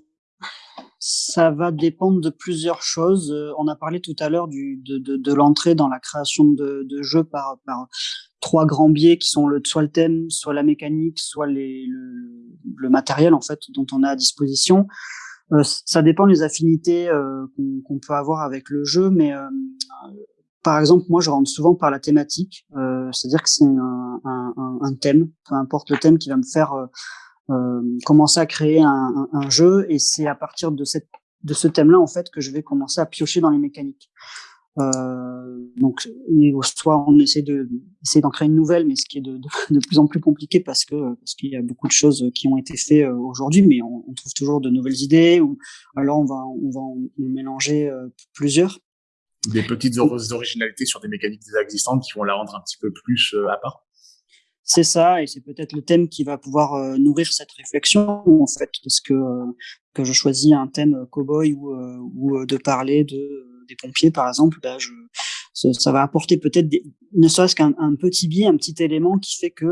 Ça va dépendre de plusieurs choses. Euh, on a parlé tout à l'heure de, l'entrée dans la création de, jeux par, trois grands biais qui sont le, soit le thème, soit la mécanique, soit le, matériel en fait dont on a à disposition. Euh, ça dépend des affinités euh, qu'on peut avoir avec le jeu, mais par exemple, moi, je rentre souvent par la thématique, c'est-à-dire que c'est un, thème, peu importe le thème, qui va me faire commencer à créer un, un jeu, et c'est à partir de, cette, de ce thème-là, en fait, que je vais commencer à piocher dans les mécaniques. Euh, donc, soit on essaie de essayer d'en créer une nouvelle, mais ce qui est de, [laughs] de, plus en plus compliqué parce que parce qu'il y a beaucoup de choses qui ont été faites euh, aujourd'hui, mais on, on, trouve toujours de nouvelles idées. Ou alors on va on va en mélanger euh, plusieurs des petites originalités sur des mécaniques déjà existantes qui vont la rendre un petit peu plus euh, à part. C'est ça, et c'est peut-être le thème qui va pouvoir euh, nourrir cette réflexion, en fait, parce que euh, que je choisis un thème cowboy ou, ou de parler de des pompiers, par exemple, bah, je, ça, va apporter peut-être, ne serait-ce qu'un petit biais, un petit élément qui fait que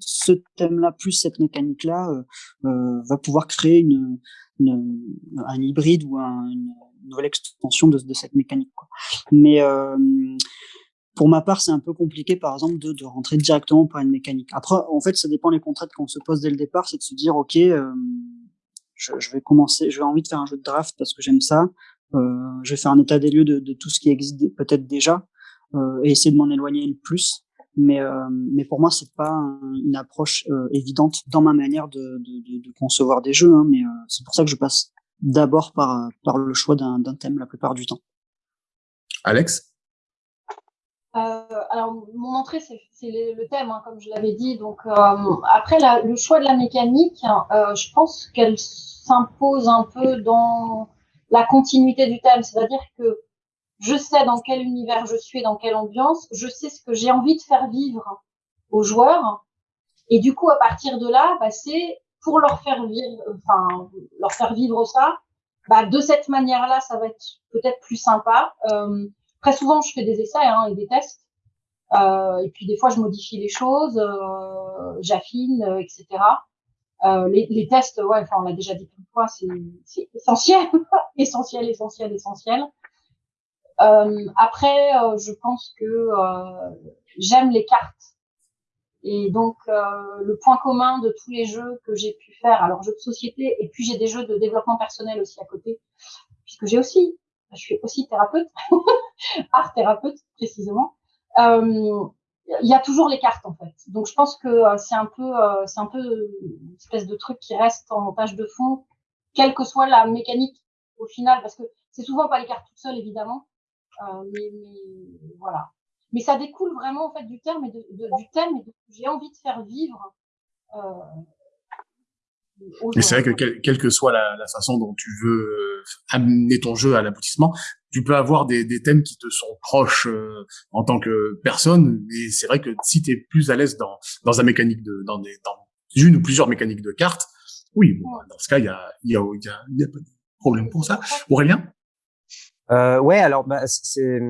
ce thème-là plus cette mécanique-là va pouvoir créer une, une, un hybride ou un, une, nouvelle extension de, de cette mécanique. Quoi. Mais euh, pour ma part, c'est un peu compliqué, par exemple, de, de, rentrer directement par une mécanique. Après, en fait, ça dépend des contraintes qu'on se pose dès le départ, c'est de se dire, ok, euh, je, je, vais commencer, je vais envie de faire un jeu de draft parce que j'aime ça. je vais faire un état des lieux de, de tout ce qui existe peut-être déjà et essayer de m'en éloigner le plus. Mais, mais pour moi, c'est pas une approche évidente dans ma manière de, de, de concevoir des jeux. Hein, mais c'est pour ça que je passe d'abord par, par le choix d'un thème la plupart du temps. Alex? euh, alors, mon entrée, c'est le, thème, hein, comme je l'avais dit. Donc, euh, après, le choix de la mécanique, euh, je pense qu'elle s'impose un peu dans la continuité du thème. C'est-à-dire que je sais dans quel univers je suis, dans quelle ambiance, je sais ce que j'ai envie de faire vivre aux joueurs. Et du coup, à partir de là, bah, c'est pour leur faire vivre, enfin, leur faire vivre ça. Bah, de cette manière-là, ça va être peut-être plus sympa. Euh, Très souvent, je fais des essais hein, et des tests. Euh, et puis des fois, je modifie les choses, euh, j'affine, euh, etc. Euh, les, les, tests, ouais, enfin, on l'a déjà dit plusieurs fois, c'est essentiel, [laughs] essentiel, essentiel, essentiel. Euh, après, euh, je pense que j'aime les cartes. Et donc, le point commun de tous les jeux que j'ai pu faire, alors jeux de société, et puis j'ai des jeux de développement personnel aussi à côté, puisque j'ai aussi je suis aussi thérapeute, [laughs] art thérapeute précisément. Euh, il y a toujours les cartes en fait. Donc je pense que euh, c'est un peu, euh, c'est un peu une espèce de truc qui reste en montage de fond, quelle que soit la mécanique au final, parce que c'est souvent pas les cartes toutes seules évidemment, mais, voilà. Mais ça découle vraiment en fait du terme et de, du thème et de j'ai envie de faire vivre mais c'est vrai que quelle que soit la, la, façon dont tu veux euh, amener ton jeu à l'aboutissement, tu peux avoir des, des, thèmes qui te sont proches euh, en tant que personne. Mais c'est vrai que si tu es plus à l'aise dans, dans un mécanique de, dans, des, dans une ou plusieurs mécaniques de cartes, oui, bon, dans ce cas, il y a, y, a, y, a, y a pas de problème pour ça. Aurélien? Euh, ouais, alors bah, c'est,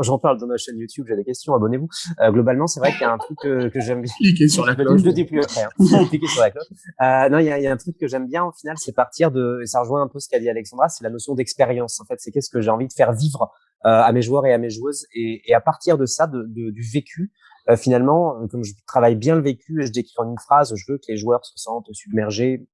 j'en parle dans ma chaîne YouTube, j'ai des questions, abonnez-vous. Euh, globalement, c'est vrai qu'il y a un truc que, que j'aime bien. Cliquez sur la cloche. Je le dis plus. Hein. [laughs] Cliquez sur la cloche. Euh, non, il y a, y a, un truc que j'aime bien au final, c'est partir de, et ça rejoint un peu ce qu'a dit Alexandra, c'est la notion d'expérience. En fait, c'est qu'est-ce que j'ai envie de faire vivre euh, à mes joueurs et à mes joueuses, et, et à partir de ça, de, de, du vécu, euh, finalement, comme je travaille bien le vécu et je décris en une phrase, je veux que les joueurs se sentent submergés.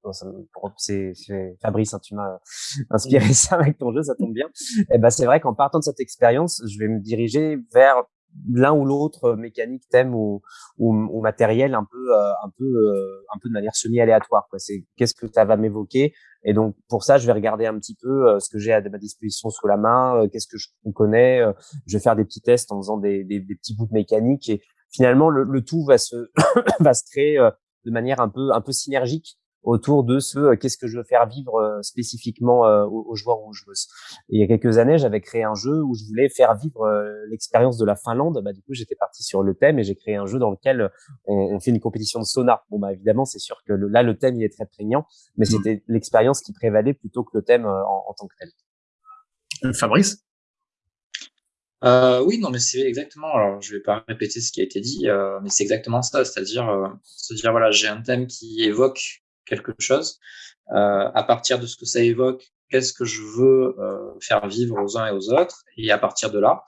C'est Fabrice, hein, tu m'as [laughs] inspiré ça avec ton jeu, ça tombe bien. Et eh ben c'est vrai qu'en partant de cette expérience, je vais me diriger vers l'un ou l'autre mécanique, thème ou, ou, ou, matériel un peu, euh, un peu, euh, un peu de manière semi aléatoire. Quoi. C'est qu'est-ce que ça va m'évoquer? Et donc pour ça, je vais regarder un petit peu ce que j'ai à ma disposition sous la main, qu'est-ce que je connais. je vais faire des petits tests en faisant des, des, des petits bouts de mécanique et finalement le, le tout va se [coughs] va se créer euh, de manière un peu un peu synergique autour de ce euh, qu'est-ce que je veux faire vivre euh, spécifiquement aux, joueurs ou aux joueuses. Et il y a quelques années, j'avais créé un jeu où je voulais faire vivre l'expérience de la Finlande. Bah, du coup, j'étais parti sur le thème et j'ai créé un jeu dans lequel on, on fait une compétition de sauna. Bon, bah évidemment, c'est sûr que là, le thème il est très prégnant, mais mmh. c'était l'expérience qui prévalait plutôt que le thème en, en tant que tel. Fabrice? Euh, oui, non, mais c'est exactement. Alors, je vais pas répéter ce qui a été dit, euh, mais c'est exactement ça. C'est-à-dire euh, se dire voilà, j'ai un thème qui évoque quelque chose. Euh, à partir de ce que ça évoque, qu'est-ce que je veux euh, faire vivre aux uns et aux autres Et à partir de là,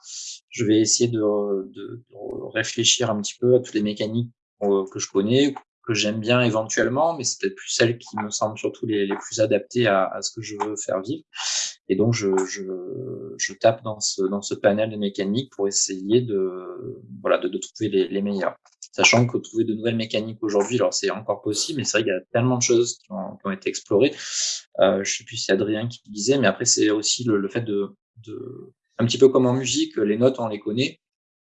je vais essayer de, de, de réfléchir un petit peu à toutes les mécaniques que je connais, que j'aime bien éventuellement, mais c'est peut-être plus celles qui me semblent surtout les, les plus adaptées à, à, ce que je veux faire vivre. Et donc, je, je, je, tape dans ce, dans ce panel de mécaniques pour essayer de, voilà, de, de trouver les, les meilleurs. Sachant que trouver de nouvelles mécaniques aujourd'hui, alors c'est encore possible, mais c'est vrai qu'il y a tellement de choses qui ont, qui ont été explorées. Euh, je sais plus si c'est Adrien qui disait, mais après, c'est aussi le, le fait de, de, un petit peu comme en musique, les notes, on les connaît.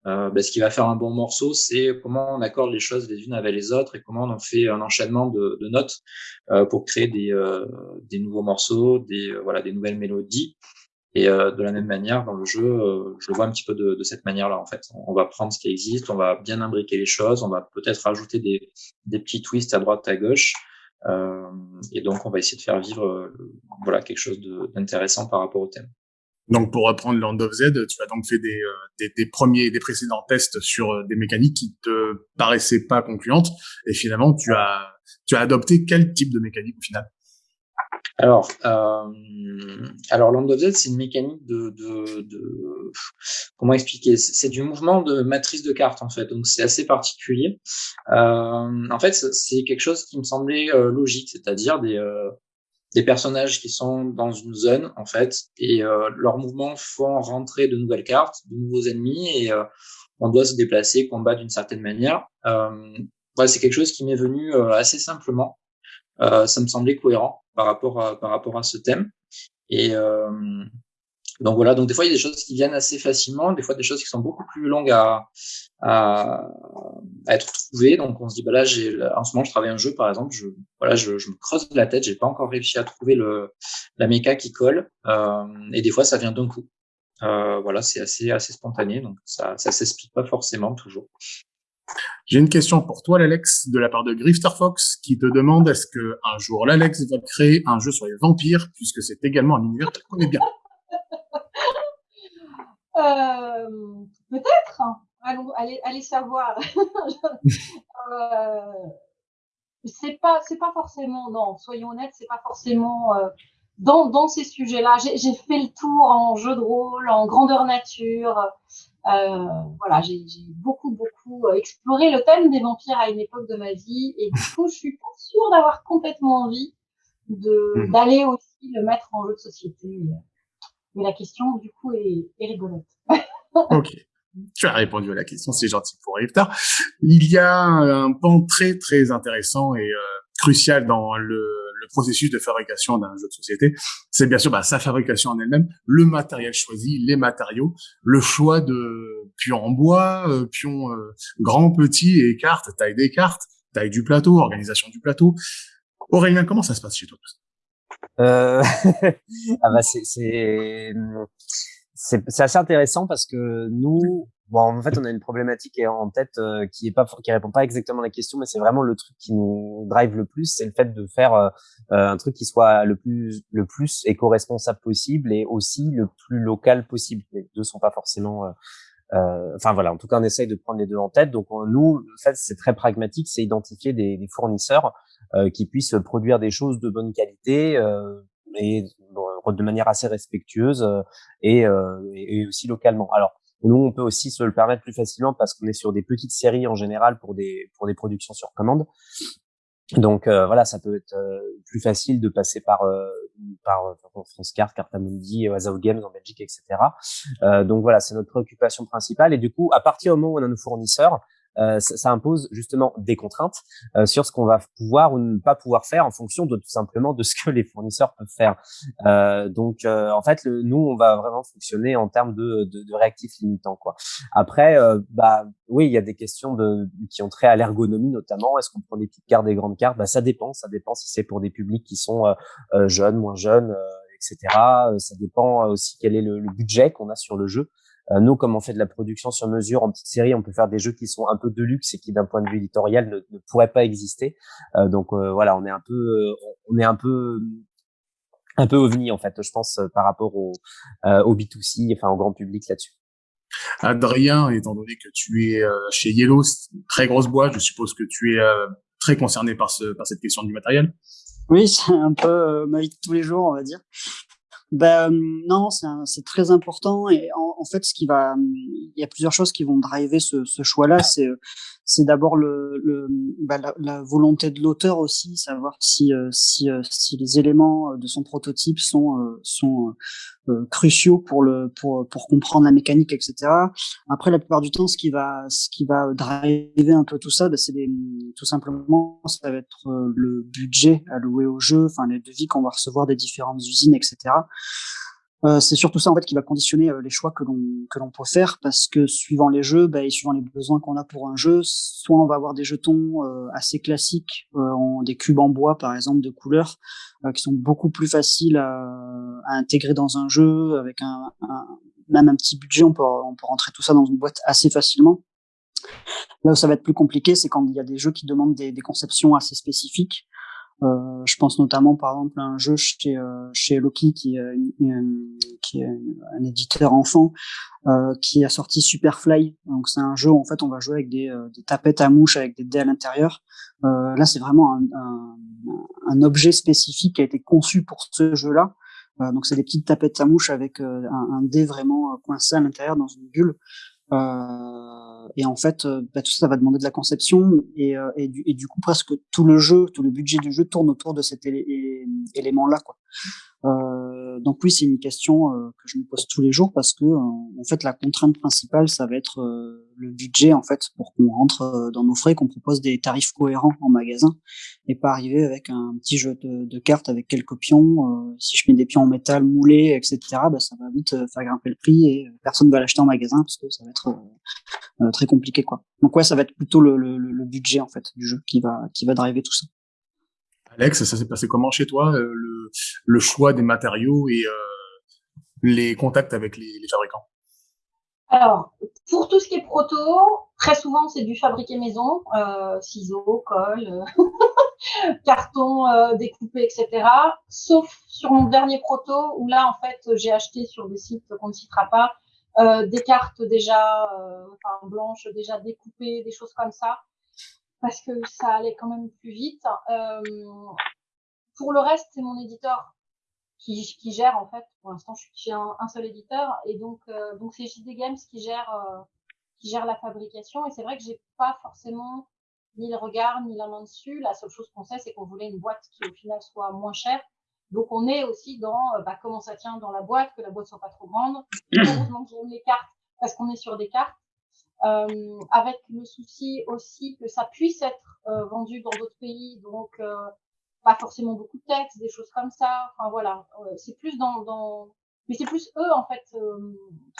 Euh, ben, ce qui va faire un bon morceau, c'est comment on accorde les choses les unes avec les autres et comment on fait un enchaînement de, notes euh, pour créer des, euh, des, nouveaux morceaux, des, euh, voilà, des nouvelles mélodies. Et euh, de la même manière, dans le jeu, je le vois un petit peu de, de cette manière-là. En fait, on va prendre ce qui existe, on va bien imbriquer les choses, on va peut-être rajouter des, des petits twists à droite, à gauche. et donc, on va essayer de faire vivre voilà quelque chose d'intéressant par rapport au thème. Donc, pour reprendre Land of Z, tu as donc fait des, euh, des, des premiers, des précédents tests sur euh, des mécaniques qui te paraissaient pas concluantes, et finalement, tu as, tu as adopté quel type de mécanique au final? Alors, euh, alors Land of Z, c'est une mécanique de, de, de comment expliquer? C'est du mouvement de matrice de cartes en fait, donc c'est assez particulier. Euh, en fait, c'est quelque chose qui me semblait euh, logique, c'est-à-dire des des personnages qui sont dans une zone en fait et euh, leurs mouvements font rentrer de nouvelles cartes, de nouveaux ennemis et euh, on doit se déplacer, combattre d'une certaine manière. Euh, c'est quelque chose qui m'est venu assez simplement. ça me semblait cohérent par rapport à, par rapport à ce thème et donc voilà, donc des fois il y a des choses qui viennent assez facilement, des fois des choses qui sont beaucoup plus longues à, à, être trouvées. Donc on se dit bah là en ce moment je travaille un jeu par exemple, je voilà je, je me creuse la tête, j'ai pas encore réussi à trouver le la méca qui colle euh, et des fois ça vient d'un coup. Euh, voilà, c'est assez assez spontané, donc ça ça s'explique pas forcément toujours. J'ai une question pour toi, l'Alex, de la part de Grifter Fox, qui te demande est-ce que un jour l'Alex va créer un jeu sur les vampires, puisque c'est également un univers qu'il connaît bien? Euh, peut-être. Allons, allez, allez savoir. [laughs] euh, c'est pas, c'est pas forcément. Non, soyons honnêtes, c'est pas forcément euh, dans dans ces sujets-là. J'ai fait le tour en jeu de rôle, en grandeur nature. Euh, voilà, j'ai beaucoup beaucoup exploré le thème des vampires à une époque de ma vie, et du coup, je suis pas sûre d'avoir complètement envie de hmm. d'aller aussi le mettre en jeu de société. Mais la question, du coup, est, est rigolote. [laughs] ok. Tu as répondu à la question, c'est gentil pour Rifter. Il y a un pan très très intéressant et euh, crucial dans le, le, processus de fabrication d'un jeu de société. C'est bien sûr bah, sa fabrication en elle-même, le matériel choisi, les matériaux, le choix de pions en bois, euh, pions euh, grands, petits et cartes, taille des cartes, taille du plateau, organisation du plateau. Aurélien, comment ça se passe chez toi [laughs] ah bah c'est assez intéressant parce que nous bon en fait on a une problématique en tête euh, qui est pas qui répond pas exactement à la question mais c'est vraiment le truc qui nous drive le plus c'est le fait de faire euh, un truc qui soit le plus le plus éco-responsable possible et aussi le plus local possible les deux sont pas forcément euh, enfin voilà, en tout cas, on essaye de prendre les deux en tête. Donc nous, en fait, c'est très pragmatique, c'est identifier des, des fournisseurs euh, qui puissent produire des choses de bonne qualité euh, et de manière assez respectueuse et, et, aussi localement. Alors nous, on peut aussi se le permettre plus facilement parce qu'on est sur des petites séries en général pour des pour des productions sur commande. Donc euh, voilà, ça peut être euh, plus facile de passer par euh, par France Carte, Cartamundi, Out Games en Belgique, etc. donc voilà, c'est notre préoccupation principale. Et du coup, à partir du moment où on a nos fournisseurs, euh, ça, impose justement des contraintes euh, sur ce qu'on va pouvoir ou ne pas pouvoir faire en fonction de tout simplement de ce que les fournisseurs peuvent faire. Euh, donc en fait, le, nous on va vraiment fonctionner en termes de, de, de réactifs limitants quoi. Après, bah oui, il y a des questions de, qui ont trait à l'ergonomie notamment. Est-ce qu'on prend des petites cartes, des grandes cartes? Bah ça dépend, ça dépend si c'est pour des publics qui sont jeunes, moins jeunes, etc. Ça dépend aussi quel est le, le budget qu'on a sur le jeu. Euh, nous, comme on fait de la production sur mesure en petite série, on peut faire des jeux qui sont un peu de luxe et qui, d'un point de vue éditorial, ne, ne pourraient pas exister. Euh, donc euh, voilà, on est un peu, on est un peu un peu ovni en fait, je pense, par rapport au, au B2C, enfin au grand public là-dessus. Adrien, étant donné que tu es chez Yellow, très grosse boîte, je suppose que tu es très concerné par, ce, par cette question du matériel. Oui, c'est un peu ma vie de tous les jours, on va dire. Ben non, c'est très important et en, en, fait, ce qui va, il y a plusieurs choses qui vont driver ce, ce choix-là. C'est c'est d'abord le, le bah, la, la, volonté de l'auteur aussi, savoir si euh, si euh, si les éléments de son prototype sont euh, sont cruciaux pour le pour pour comprendre la mécanique, etc. Après, la plupart du temps, ce qui va ce qui va driver un peu tout ça, bah, c'est tout simplement ça va être le budget alloué au jeu, enfin les devis qu'on va recevoir des différentes usines, etc. Euh, c'est surtout ça en fait qui va conditionner euh, les choix que l'on que l'on peut faire parce que suivant les jeux bah, et suivant les besoins qu'on a pour un jeu, soit on va avoir des jetons euh, assez classiques, en, des cubes en bois par exemple de couleurs qui sont beaucoup plus faciles à, à, intégrer dans un jeu avec un, un, même un petit budget, on peut on peut rentrer tout ça dans une boîte assez facilement. Là où ça va être plus compliqué, c'est quand il y a des jeux qui demandent des, des conceptions assez spécifiques. Euh, je pense notamment par exemple à un jeu chez euh, chez Loki qui, qui est un éditeur enfant euh, qui a sorti Superfly. Donc c'est un jeu où en fait on va jouer avec des, des tapettes à mouches avec des dés à l'intérieur. là c'est vraiment un, un, un, objet spécifique qui a été conçu pour ce jeu-là. donc c'est des petites tapettes à mouches avec un, un, dé vraiment coincé à l'intérieur dans une bulle. Euh, et en fait, euh, bah, tout ça, va demander de la conception et, euh, et, du, et, du, coup, presque tout le jeu, tout le budget du jeu tourne autour de cet élément-là. Quoi. Euh, donc oui, c'est une question euh, que je me pose tous les jours parce que euh, en fait la contrainte principale, ça va être le budget en fait pour qu'on rentre dans nos frais, qu'on propose des tarifs cohérents en magasin et pas arriver avec un petit jeu de, de cartes avec quelques pions. si je mets des pions en métal moulés, etc., bah, ça va vite faire grimper le prix et personne va l'acheter en magasin parce que ça va être très compliqué quoi. Donc ouais, ça va être plutôt le, le, le budget en fait du jeu qui va qui va driver tout ça. Alex, ça s'est passé comment chez toi, euh, le, choix des matériaux et euh, les contacts avec les, fabricants? Alors, pour tout ce qui est proto, très souvent c'est du fabriqué maison, euh, ciseaux, colle, [laughs] carton euh, découpé, etc. Sauf sur mon dernier proto où là en fait j'ai acheté sur des sites qu'on ne citera pas des cartes déjà, blanches déjà découpées, des choses comme ça parce que ça allait quand même plus vite. Euh, pour le reste, c'est mon éditeur qui, qui, gère en fait. Pour l'instant, je suis un, un, seul éditeur et donc euh, donc c'est JD Games qui gère euh, qui gère la fabrication. Et c'est vrai que j'ai pas forcément ni le regard ni la main dessus. La seule chose qu'on sait, c'est qu'on voulait une boîte qui au final soit moins chère. Donc on est aussi dans bah, comment ça tient dans la boîte, que la boîte soit pas trop grande. [clears throat] Heureusement que j'aime les cartes parce qu'on est sur des cartes euh, avec le souci aussi que ça puisse être euh, vendu dans d'autres pays, donc euh, pas forcément beaucoup de textes, des choses comme ça. Enfin voilà, c'est plus dans, dans, mais c'est plus eux en fait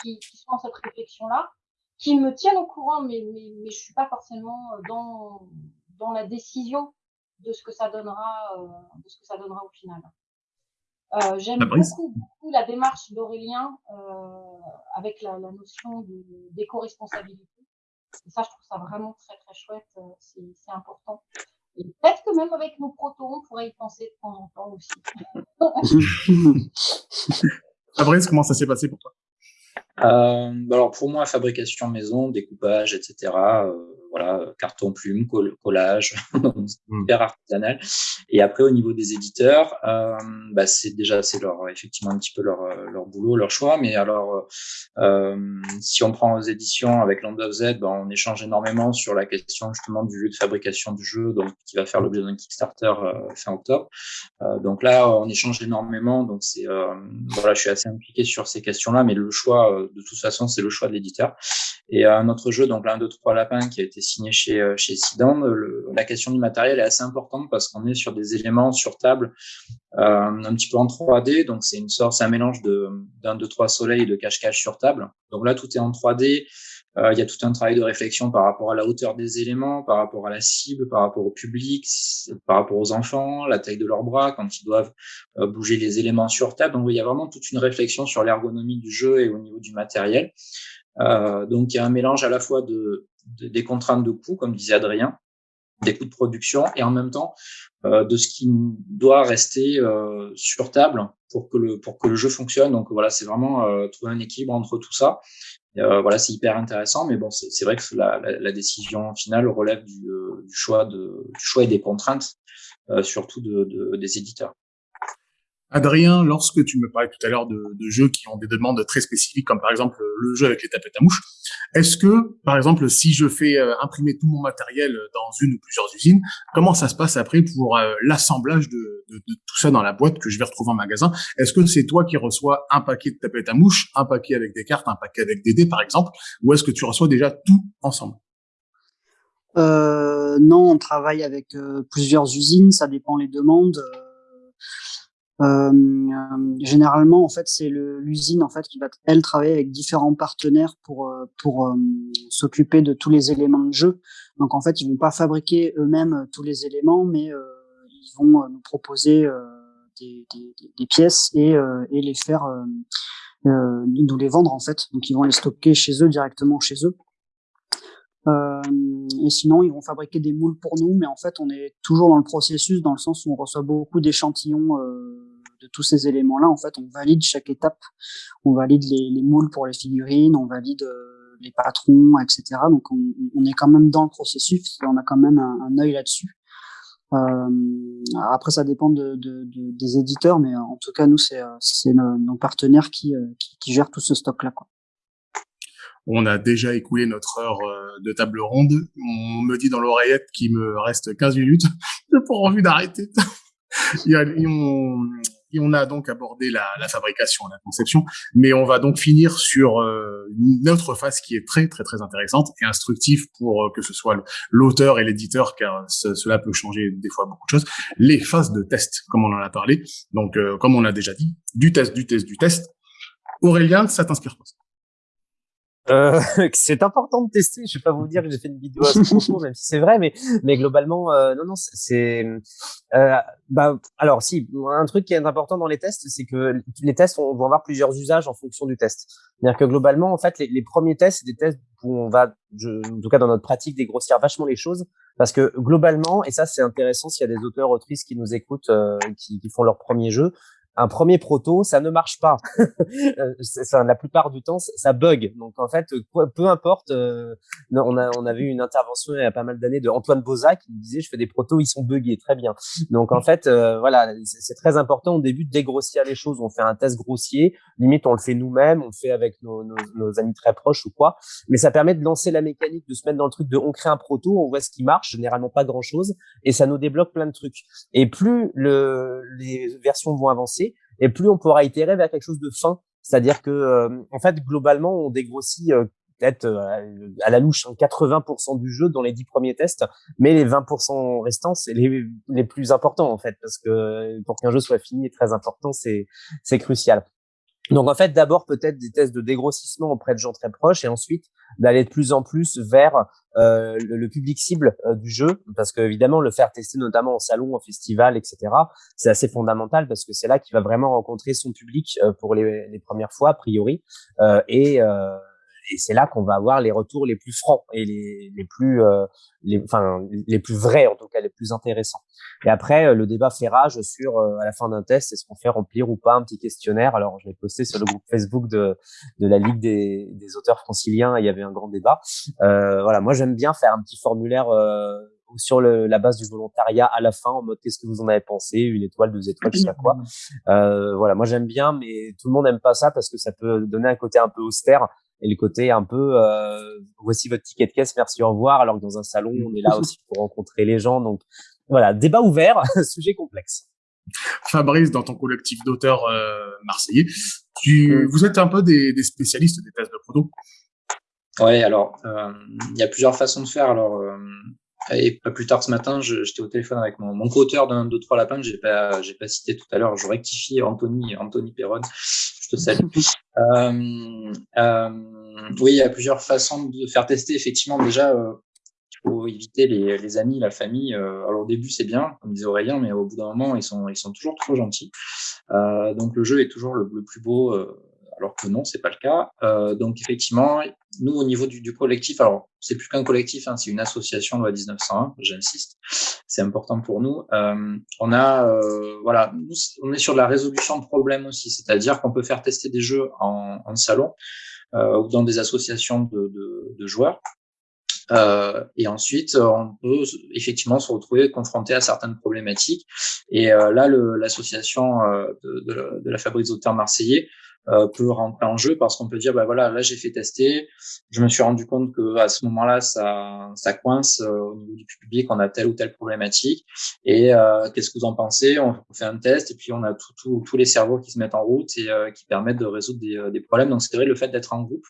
qui, qui sont dans cette réflexion-là, qui me tiennent au courant, mais mais, mais je suis pas forcément dans dans la décision de ce que ça donnera, de ce que ça donnera au final. Euh, J'aime beaucoup, beaucoup la démarche d'Aurélien euh, avec la, la notion d'éco-responsabilité. Et ça, je trouve ça vraiment très, très chouette. Euh, c'est important. Et peut-être que même avec nos protos, on pourrait y penser de temps en temps aussi. [laughs] Fabrice, comment ça s'est passé pour toi? Euh, bah alors pour moi, fabrication maison, découpage, etc. Euh, voilà, carton, plume, collage, [laughs] hmm. hyper artisanal. Et après, au niveau des éditeurs, euh, bah, c'est déjà c'est leur effectivement un petit peu leur leur boulot, leur choix. Mais alors, euh, si on prend aux éditions avec Land of Z, bah, on échange énormément sur la question justement du lieu de fabrication du jeu, donc qui va faire l'objet d'un Kickstarter euh, fin octobre. Euh, donc là, on échange énormément. Donc c'est euh, voilà, je suis assez impliqué sur ces questions-là, mais le choix de toute façon, c'est le choix de l'éditeur. Et un autre jeu, donc l'un, deux, trois lapins, qui a été signé chez, euh, chez Sidan, la question du matériel est assez importante parce qu'on est sur des éléments sur table euh, un petit peu en 3D. Donc, c'est une sorte, c'est un mélange de, d'un, deux, trois soleils de cache-cache sur table. Donc là, tout est en 3D. Euh, il y a tout un travail de réflexion par rapport à la hauteur des éléments, par rapport à la cible, par rapport au public, par rapport aux enfants, la taille de leurs bras quand ils doivent euh, bouger les éléments sur table. Donc il y a vraiment toute une réflexion sur l'ergonomie du jeu et au niveau du matériel. Euh, donc il y a un mélange à la fois de, des contraintes de coûts, comme disait Adrien, des coûts de production et en même temps euh, de ce qui doit rester euh, sur table pour que le pour que le jeu fonctionne. Donc voilà, c'est vraiment euh, trouver un équilibre entre tout ça. Euh, voilà, c'est hyper intéressant, mais bon, c'est vrai que la, la, la, décision finale relève du, du choix de du choix et des contraintes, surtout de, de, des éditeurs. Adrien, lorsque tu me parlais tout à l'heure de, de, jeux qui ont des demandes très spécifiques, comme par exemple le jeu avec les tapettes à mouches, est-ce que, par exemple, si je fais euh, imprimer tout mon matériel dans une ou plusieurs usines, comment ça se passe après pour euh, l'assemblage de, de, de, tout ça dans la boîte que je vais retrouver en magasin? Est-ce que c'est toi qui reçois un paquet de tapettes à mouches, un paquet avec des cartes, un paquet avec des dés, par exemple, ou est-ce que tu reçois déjà tout ensemble? Euh, Non, on travaille avec euh, plusieurs usines, ça dépend les demandes. Euh, euh, généralement, en fait, c'est l'usine en fait qui va elle travailler avec différents partenaires pour euh, pour euh, s'occuper de tous les éléments de jeu. Donc en fait, ils vont pas fabriquer eux-mêmes tous les éléments, mais ils vont nous proposer des, des, des, pièces et, et les faire nous les vendre en fait. Donc ils vont les stocker chez eux directement chez eux. Euh, et sinon, ils vont fabriquer des moules pour nous, mais en fait, on est toujours dans le processus, dans le sens où on reçoit beaucoup d'échantillons euh, de tous ces éléments-là. En fait, on valide chaque étape. On valide les, les moules pour les figurines, on valide euh, les patrons, etc. Donc, on, est quand même dans le processus on a quand même un, un œil là-dessus. Euh, après, ça dépend de, de, de, des éditeurs, mais en tout cas, nous, c'est nos, nos, partenaires qui, qui, gèrent tout ce stock-là. On a déjà écoulé notre heure de table ronde. On me dit dans l'oreillette qu'il me reste 15 minutes. [laughs] J'ai pas envie d'arrêter. [laughs] Et on a donc abordé la, la, fabrication, la conception, mais on va donc finir sur euh, une autre phase qui est très très très intéressante et instructive pour euh, que ce soit l'auteur et l'éditeur, car cela peut changer des fois beaucoup de choses. Les phases de test, comme on en a parlé. Donc, euh, comme on a déjà dit, du test, du test, du test. Aurélien, ça t'inspire quoi euh, [laughs] c'est important de tester. Je vais pas vous dire que j'ai fait une vidéo à ce propos, [laughs] même si c'est vrai, mais mais globalement, euh, non, non, c'est. Euh, bah, alors, si un truc qui est important dans les tests, c'est que les tests on vont avoir plusieurs usages en fonction du test. C'est-à-dire que globalement, en fait, les, les premiers tests, c'est des tests où on va, je, en tout cas dans notre pratique, dégrossir vachement les choses, parce que globalement, et ça c'est intéressant s'il y a des auteurs autrices qui nous écoutent, euh, qui, qui font leur premier jeu, un premier proto, ça ne marche pas. [laughs] Euh, la plupart du temps, ça bug. Donc en fait, peu importe. Euh, on a avait eu une intervention il y a pas mal d'années de Antoine Boza qui disait je fais des protos, ils sont buggés, très bien. Donc en fait, euh, voilà, c'est très important au début de dégrossir les choses. On fait un test grossier, limite on le fait nous-mêmes, on le fait avec nos, amis très proches ou quoi. Mais ça permet de lancer la mécanique, de se mettre dans le truc de on crée un proto, on voit ce qui marche, généralement pas grand chose, et ça nous débloque plein de trucs. Et plus le, les versions vont avancer et plus on pourra itérer vers quelque chose de fin. C'est-à-dire que, euh, en fait, globalement, on dégrossit euh, peut-être euh, à la louche 80% hein, du jeu dans les 10 premiers tests, mais les 20% restants, c'est les, les plus importants, en fait, parce que pour qu'un jeu soit fini est très important, c'est, c'est crucial. Donc en fait, d'abord peut-être des tests de dégrossissement auprès de gens très proches et ensuite d'aller de plus en plus vers euh, le, public cible euh, du jeu, parce que évidemment le faire tester notamment en salon, en festival, etc. C'est assez fondamental parce que c'est là qu'il va vraiment rencontrer son public euh, pour les, les, premières fois a priori et et c'est là qu'on va avoir les retours les plus francs et les, les plus, euh, les, enfin, les plus vrais, en tout cas les plus intéressants. Et après, euh, le débat fait rage sur, euh, à la fin d'un test, est-ce qu'on fait remplir ou pas un petit questionnaire Alors, je l'ai posté sur le groupe Facebook de, de la Ligue des, des auteurs franciliens, il y avait un grand débat. voilà, moi j'aime bien faire un petit formulaire sur le, la base du volontariat à la fin en mode qu'est-ce que vous en avez pensé une étoile deux étoiles je sais pas quoi [clears throat] euh, voilà moi j'aime bien mais tout le monde n'aime pas ça parce que ça peut donner un côté un peu austère et le côté un peu euh, voici votre ticket de caisse, merci, au revoir, alors que dans un salon, on est là aussi pour rencontrer les gens. Donc voilà, débat ouvert, [laughs] sujet complexe. Fabrice, dans ton collectif d'auteurs euh, marseillais, tu, mm. vous êtes un peu des, des spécialistes des tests de proto Ouais, alors euh, il y a plusieurs façons de faire. Alors euh, et pas plus tard ce matin, j'étais au téléphone avec mon, mon co-auteur d'un, deux, trois lapins que j'ai pas, j'ai pas cité tout à l'heure. Je rectifie Anthony, Anthony Perron. Je te salue. euh, euh, oui, il y a plusieurs façons de faire tester. Effectivement, déjà, euh, il faut éviter les, amis, la famille. Alors au début, c'est bien, comme disait Aurélien, mais au bout d'un moment, ils sont, ils sont toujours trop gentils. Donc le jeu est toujours le plus beau alors que non, c'est pas le cas. Euh, donc effectivement, nous au niveau du, du collectif, alors c'est plus qu'un collectif, hein, c'est une association loi 1901, j'insiste, c'est important pour nous. Euh, on a, euh, voilà, nous, on est sur la résolution de problèmes aussi, c'est-à-dire qu'on peut faire tester des jeux en, en salon euh, ou dans des associations de, de, de joueurs. Euh, et ensuite, on peut effectivement se retrouver confronté à certaines problématiques. Et euh, là, l'association euh, de, de, de, la Fabrique auteurs marseillais euh, peut rentrer en jeu parce qu'on peut dire bah voilà là j'ai fait tester. Je me suis rendu compte que à ce moment-là ça ça coince euh, au niveau du public on a telle ou telle problématique. Et euh, qu'est-ce que vous en pensez? On fait un test et puis on a tout, tous les cerveaux qui se mettent en route et qui permettent de résoudre des, des problèmes. Donc c'est vrai le fait d'être en groupe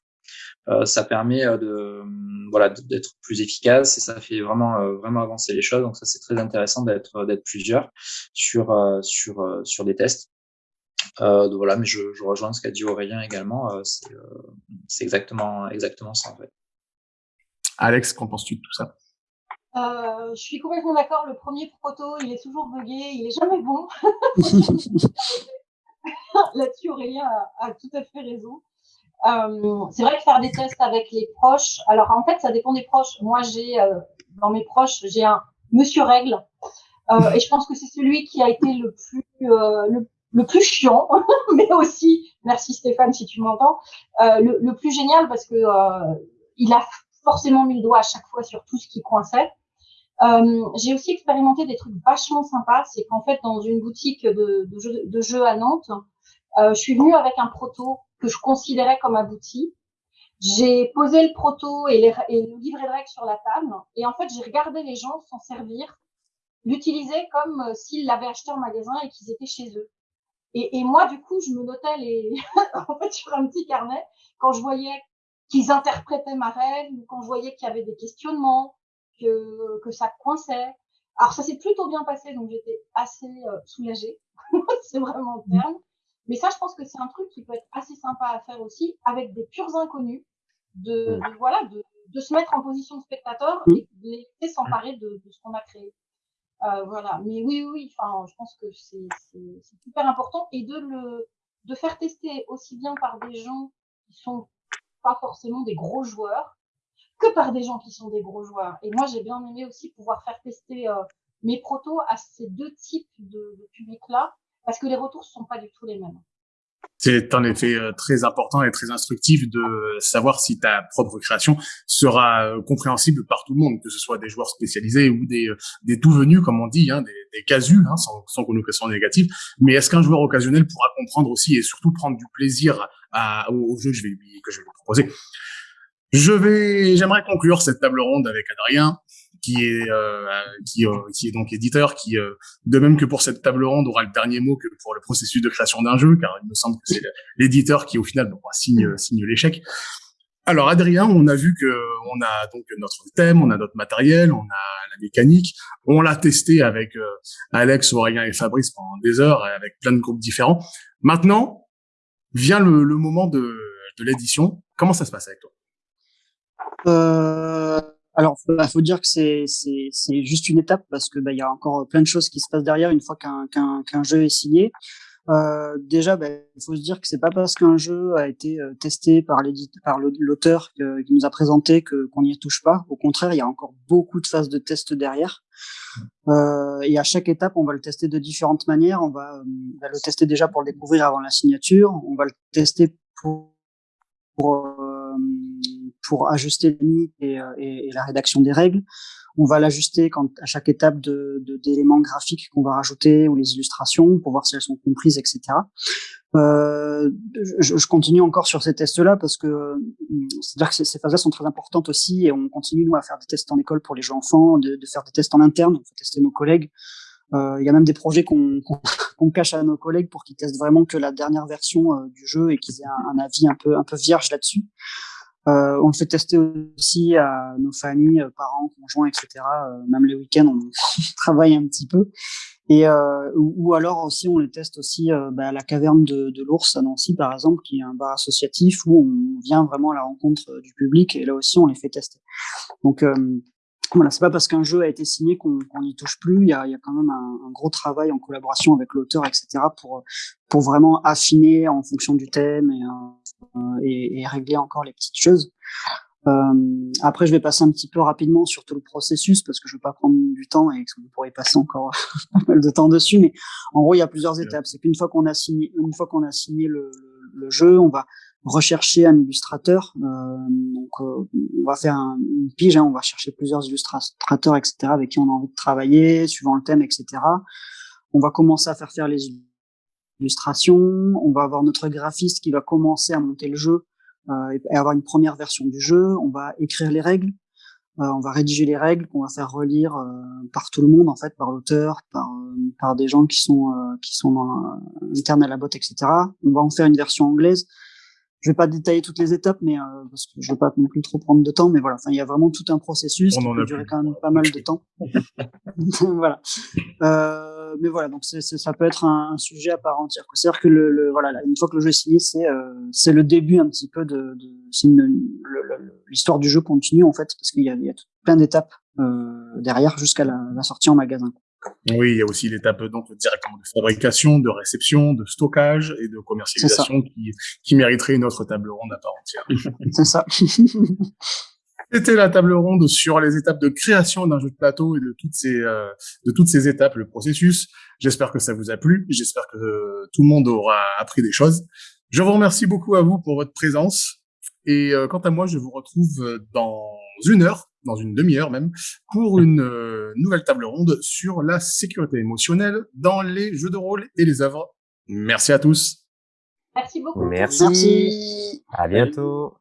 ça permet de voilà d'être plus efficace et ça fait vraiment vraiment avancer les choses. Donc ça c'est très intéressant d'être d'être plusieurs sur sur sur des tests. euh, donc voilà, mais je, je, rejoins ce qu'a dit Aurélien également. Euh, euh, c'est exactement, exactement ça en fait. Alex, qu'en penses-tu de tout ça? Euh, je suis complètement d'accord. Le premier proto, il est toujours buggé, il est jamais bon. [laughs] Là-dessus, Aurélien a, a, tout à fait raison. Euh, c'est vrai que faire des tests avec les proches. Alors en fait, ça dépend des proches. Moi, j'ai euh, dans mes proches, j'ai un Monsieur Règle, et je pense que c'est celui qui a été le plus le le plus chiant, [laughs] mais aussi, merci Stéphane si tu m'entends, euh, le, plus génial parce que euh, il a forcément mis le doigt à chaque fois sur tout ce qui coinçait. Euh, j'ai aussi expérimenté des trucs vachement sympas. C'est qu'en fait, dans une boutique de, jeux, à Nantes, je suis venue avec un proto que je considérais comme abouti. J'ai posé le proto et, les, et le livret de règles sur la table. Et en fait, j'ai regardé les gens s'en servir, l'utiliser comme s'ils l'avaient acheté en magasin et qu'ils étaient chez eux. Et, moi, du coup, je me notais les, [laughs] en fait, sur un petit carnet quand je voyais qu'ils interprétaient ma règle ou quand je voyais qu'il y avait des questionnements, que, que ça coinçait. Alors, ça s'est plutôt bien passé, donc j'étais assez euh, soulagée. [laughs] c'est vraiment le terme. Mais ça, je pense que c'est un truc qui peut être assez sympa à faire aussi avec des purs inconnus, de, voilà, de, se mettre en position de spectateur et de les laisser s'emparer de, ce qu'on a créé. Euh, voilà. Mais oui, oui, enfin, je pense que c'est super important et de le de faire tester aussi bien par des gens qui sont pas forcément des gros joueurs que par des gens qui sont des gros joueurs. Et moi, j'ai bien aimé aussi pouvoir faire tester euh, mes protos à ces deux types de, de publics-là parce que les retours sont pas du tout les mêmes. C'est en effet euh, très important et très instructif de savoir si ta propre création sera euh, compréhensible par tout le monde, que ce soit des joueurs spécialisés ou des, euh, des tout venus, comme on dit, hein, des, des casus, hein, sans, sans connotation négative. Mais est-ce qu'un joueur occasionnel pourra comprendre aussi et surtout prendre du plaisir à, au, jeu? Que je vais lui, que je vais lui proposer. Je vais, j'aimerais conclure cette table ronde avec Adrien qui est euh, qui, euh, qui est donc éditeur, qui euh, de même que pour cette table ronde aura le dernier mot que pour le processus de création d'un jeu, car il me semble que c'est l'éditeur qui au final donc, signe signe l'échec. Alors Adrien, on a vu que on a donc notre thème, on a notre matériel, on a la mécanique, on l'a testé avec Alex, Aurélien et Fabrice pendant des heures avec plein de groupes différents. Maintenant vient le, le moment de, de l'édition. Comment ça se passe avec toi? Euh, alors, il bah, faut dire que c'est c'est juste une étape parce que bah, il y a encore plein de choses qui se passent derrière une fois qu'un qu'un qu'un jeu est signé. Euh, déjà, bah, il faut se dire que c'est pas parce qu'un jeu a été euh, testé par l'auteur qui nous a présenté que qu'on n'y touche pas. Au contraire, il y a encore beaucoup de phases de test derrière. Euh, et à chaque étape, on va le tester de différentes manières. On va, euh, le tester déjà pour le découvrir avant la signature. On va le tester pour, pour pour ajuster limites et, euh, et, et, la rédaction des règles. On va l'ajuster quand à chaque étape de d'éléments graphiques qu'on va rajouter ou les illustrations pour voir si elles sont comprises, etc. Euh, je, je, continue encore sur ces tests-là parce que c'est-à-dire que ces, phases-là sont très importantes aussi et on continue nous à faire des tests en école pour les jeux enfants, de, de faire des tests en interne, on fait tester nos collègues. Euh, il y a même des projets qu'on qu [laughs] cache à nos collègues pour qu'ils testent vraiment que la dernière version euh, du jeu et qu'ils aient un, un, avis un peu un peu vierge là-dessus. Euh, on fait tester aussi à nos familles, euh, parents, conjoints, etc. Euh, même les week-ends, on [laughs] travaille un petit peu. Et euh, ou, alors aussi, on les teste aussi bah, à la caverne de, de l'ours à Nancy, par exemple, qui est un bar associatif où on vient vraiment à la rencontre du public. Et là aussi, on les fait tester. Donc voilà, c'est pas parce qu'un jeu a été signé qu'on n'y touche plus. Il y a, y a quand même un, un, gros travail en collaboration avec l'auteur, etc. pour pour vraiment affiner en fonction du thème et, euh, et, et régler encore les petites choses. Euh, après, je vais passer un petit peu rapidement sur tout le processus parce que je veux pas prendre du temps et que vous pourrez passer encore [laughs] pas mal de temps dessus. Mais en gros, il y a plusieurs étapes. C'est qu'une fois qu'on a signé, une fois qu'on a signé le, le, jeu, on va rechercher un illustrateur. Euh, donc, euh, on va faire un, une pige. Hein, on va chercher plusieurs illustrateurs, etc., avec qui on a envie de travailler, suivant le thème, etc. On va commencer à faire faire les illustrations. On va avoir notre graphiste qui va commencer à monter le jeu euh, et avoir une première version du jeu. On va écrire les règles. Euh, on va rédiger les règles qu'on va faire relire euh, par tout le monde en fait, par l'auteur, par par des gens qui sont qui sont dans, internes à la botte, etc. On va en faire une version anglaise je vais pas détailler toutes les étapes, mais euh, parce que je veux pas non plus trop prendre de temps, mais voilà. Enfin, il y a vraiment tout un processus qui peut durer quand même pas mal de temps. [laughs] voilà. Euh, mais voilà, donc ça peut être un, sujet à part entière. C'est-à-dire que le, le, voilà, une fois que le jeu est signé, c'est euh, c'est le début un petit peu de, de l'histoire du jeu continue en fait, parce qu'il y a, il y a plein d'étapes euh, derrière jusqu'à la, la sortie en magasin. Oui, il y a aussi l'étape donc directement de fabrication, de réception, de stockage et de commercialisation qui, qui mériterait une autre table ronde à part entière. [laughs] C'est ça. [laughs] C'était la table ronde sur les étapes de création d'un jeu de plateau et de toutes ces euh, de toutes ces étapes, le processus. J'espère que ça vous a plu. J'espère que euh, tout le monde aura appris des choses. Je vous remercie beaucoup à vous pour votre présence. Et euh, quant à moi, je vous retrouve dans une heure dans une demi-heure même, pour une euh, nouvelle table ronde sur la sécurité émotionnelle dans les jeux de rôle et les œuvres. Merci à tous. Merci beaucoup. Merci. Merci. À bientôt.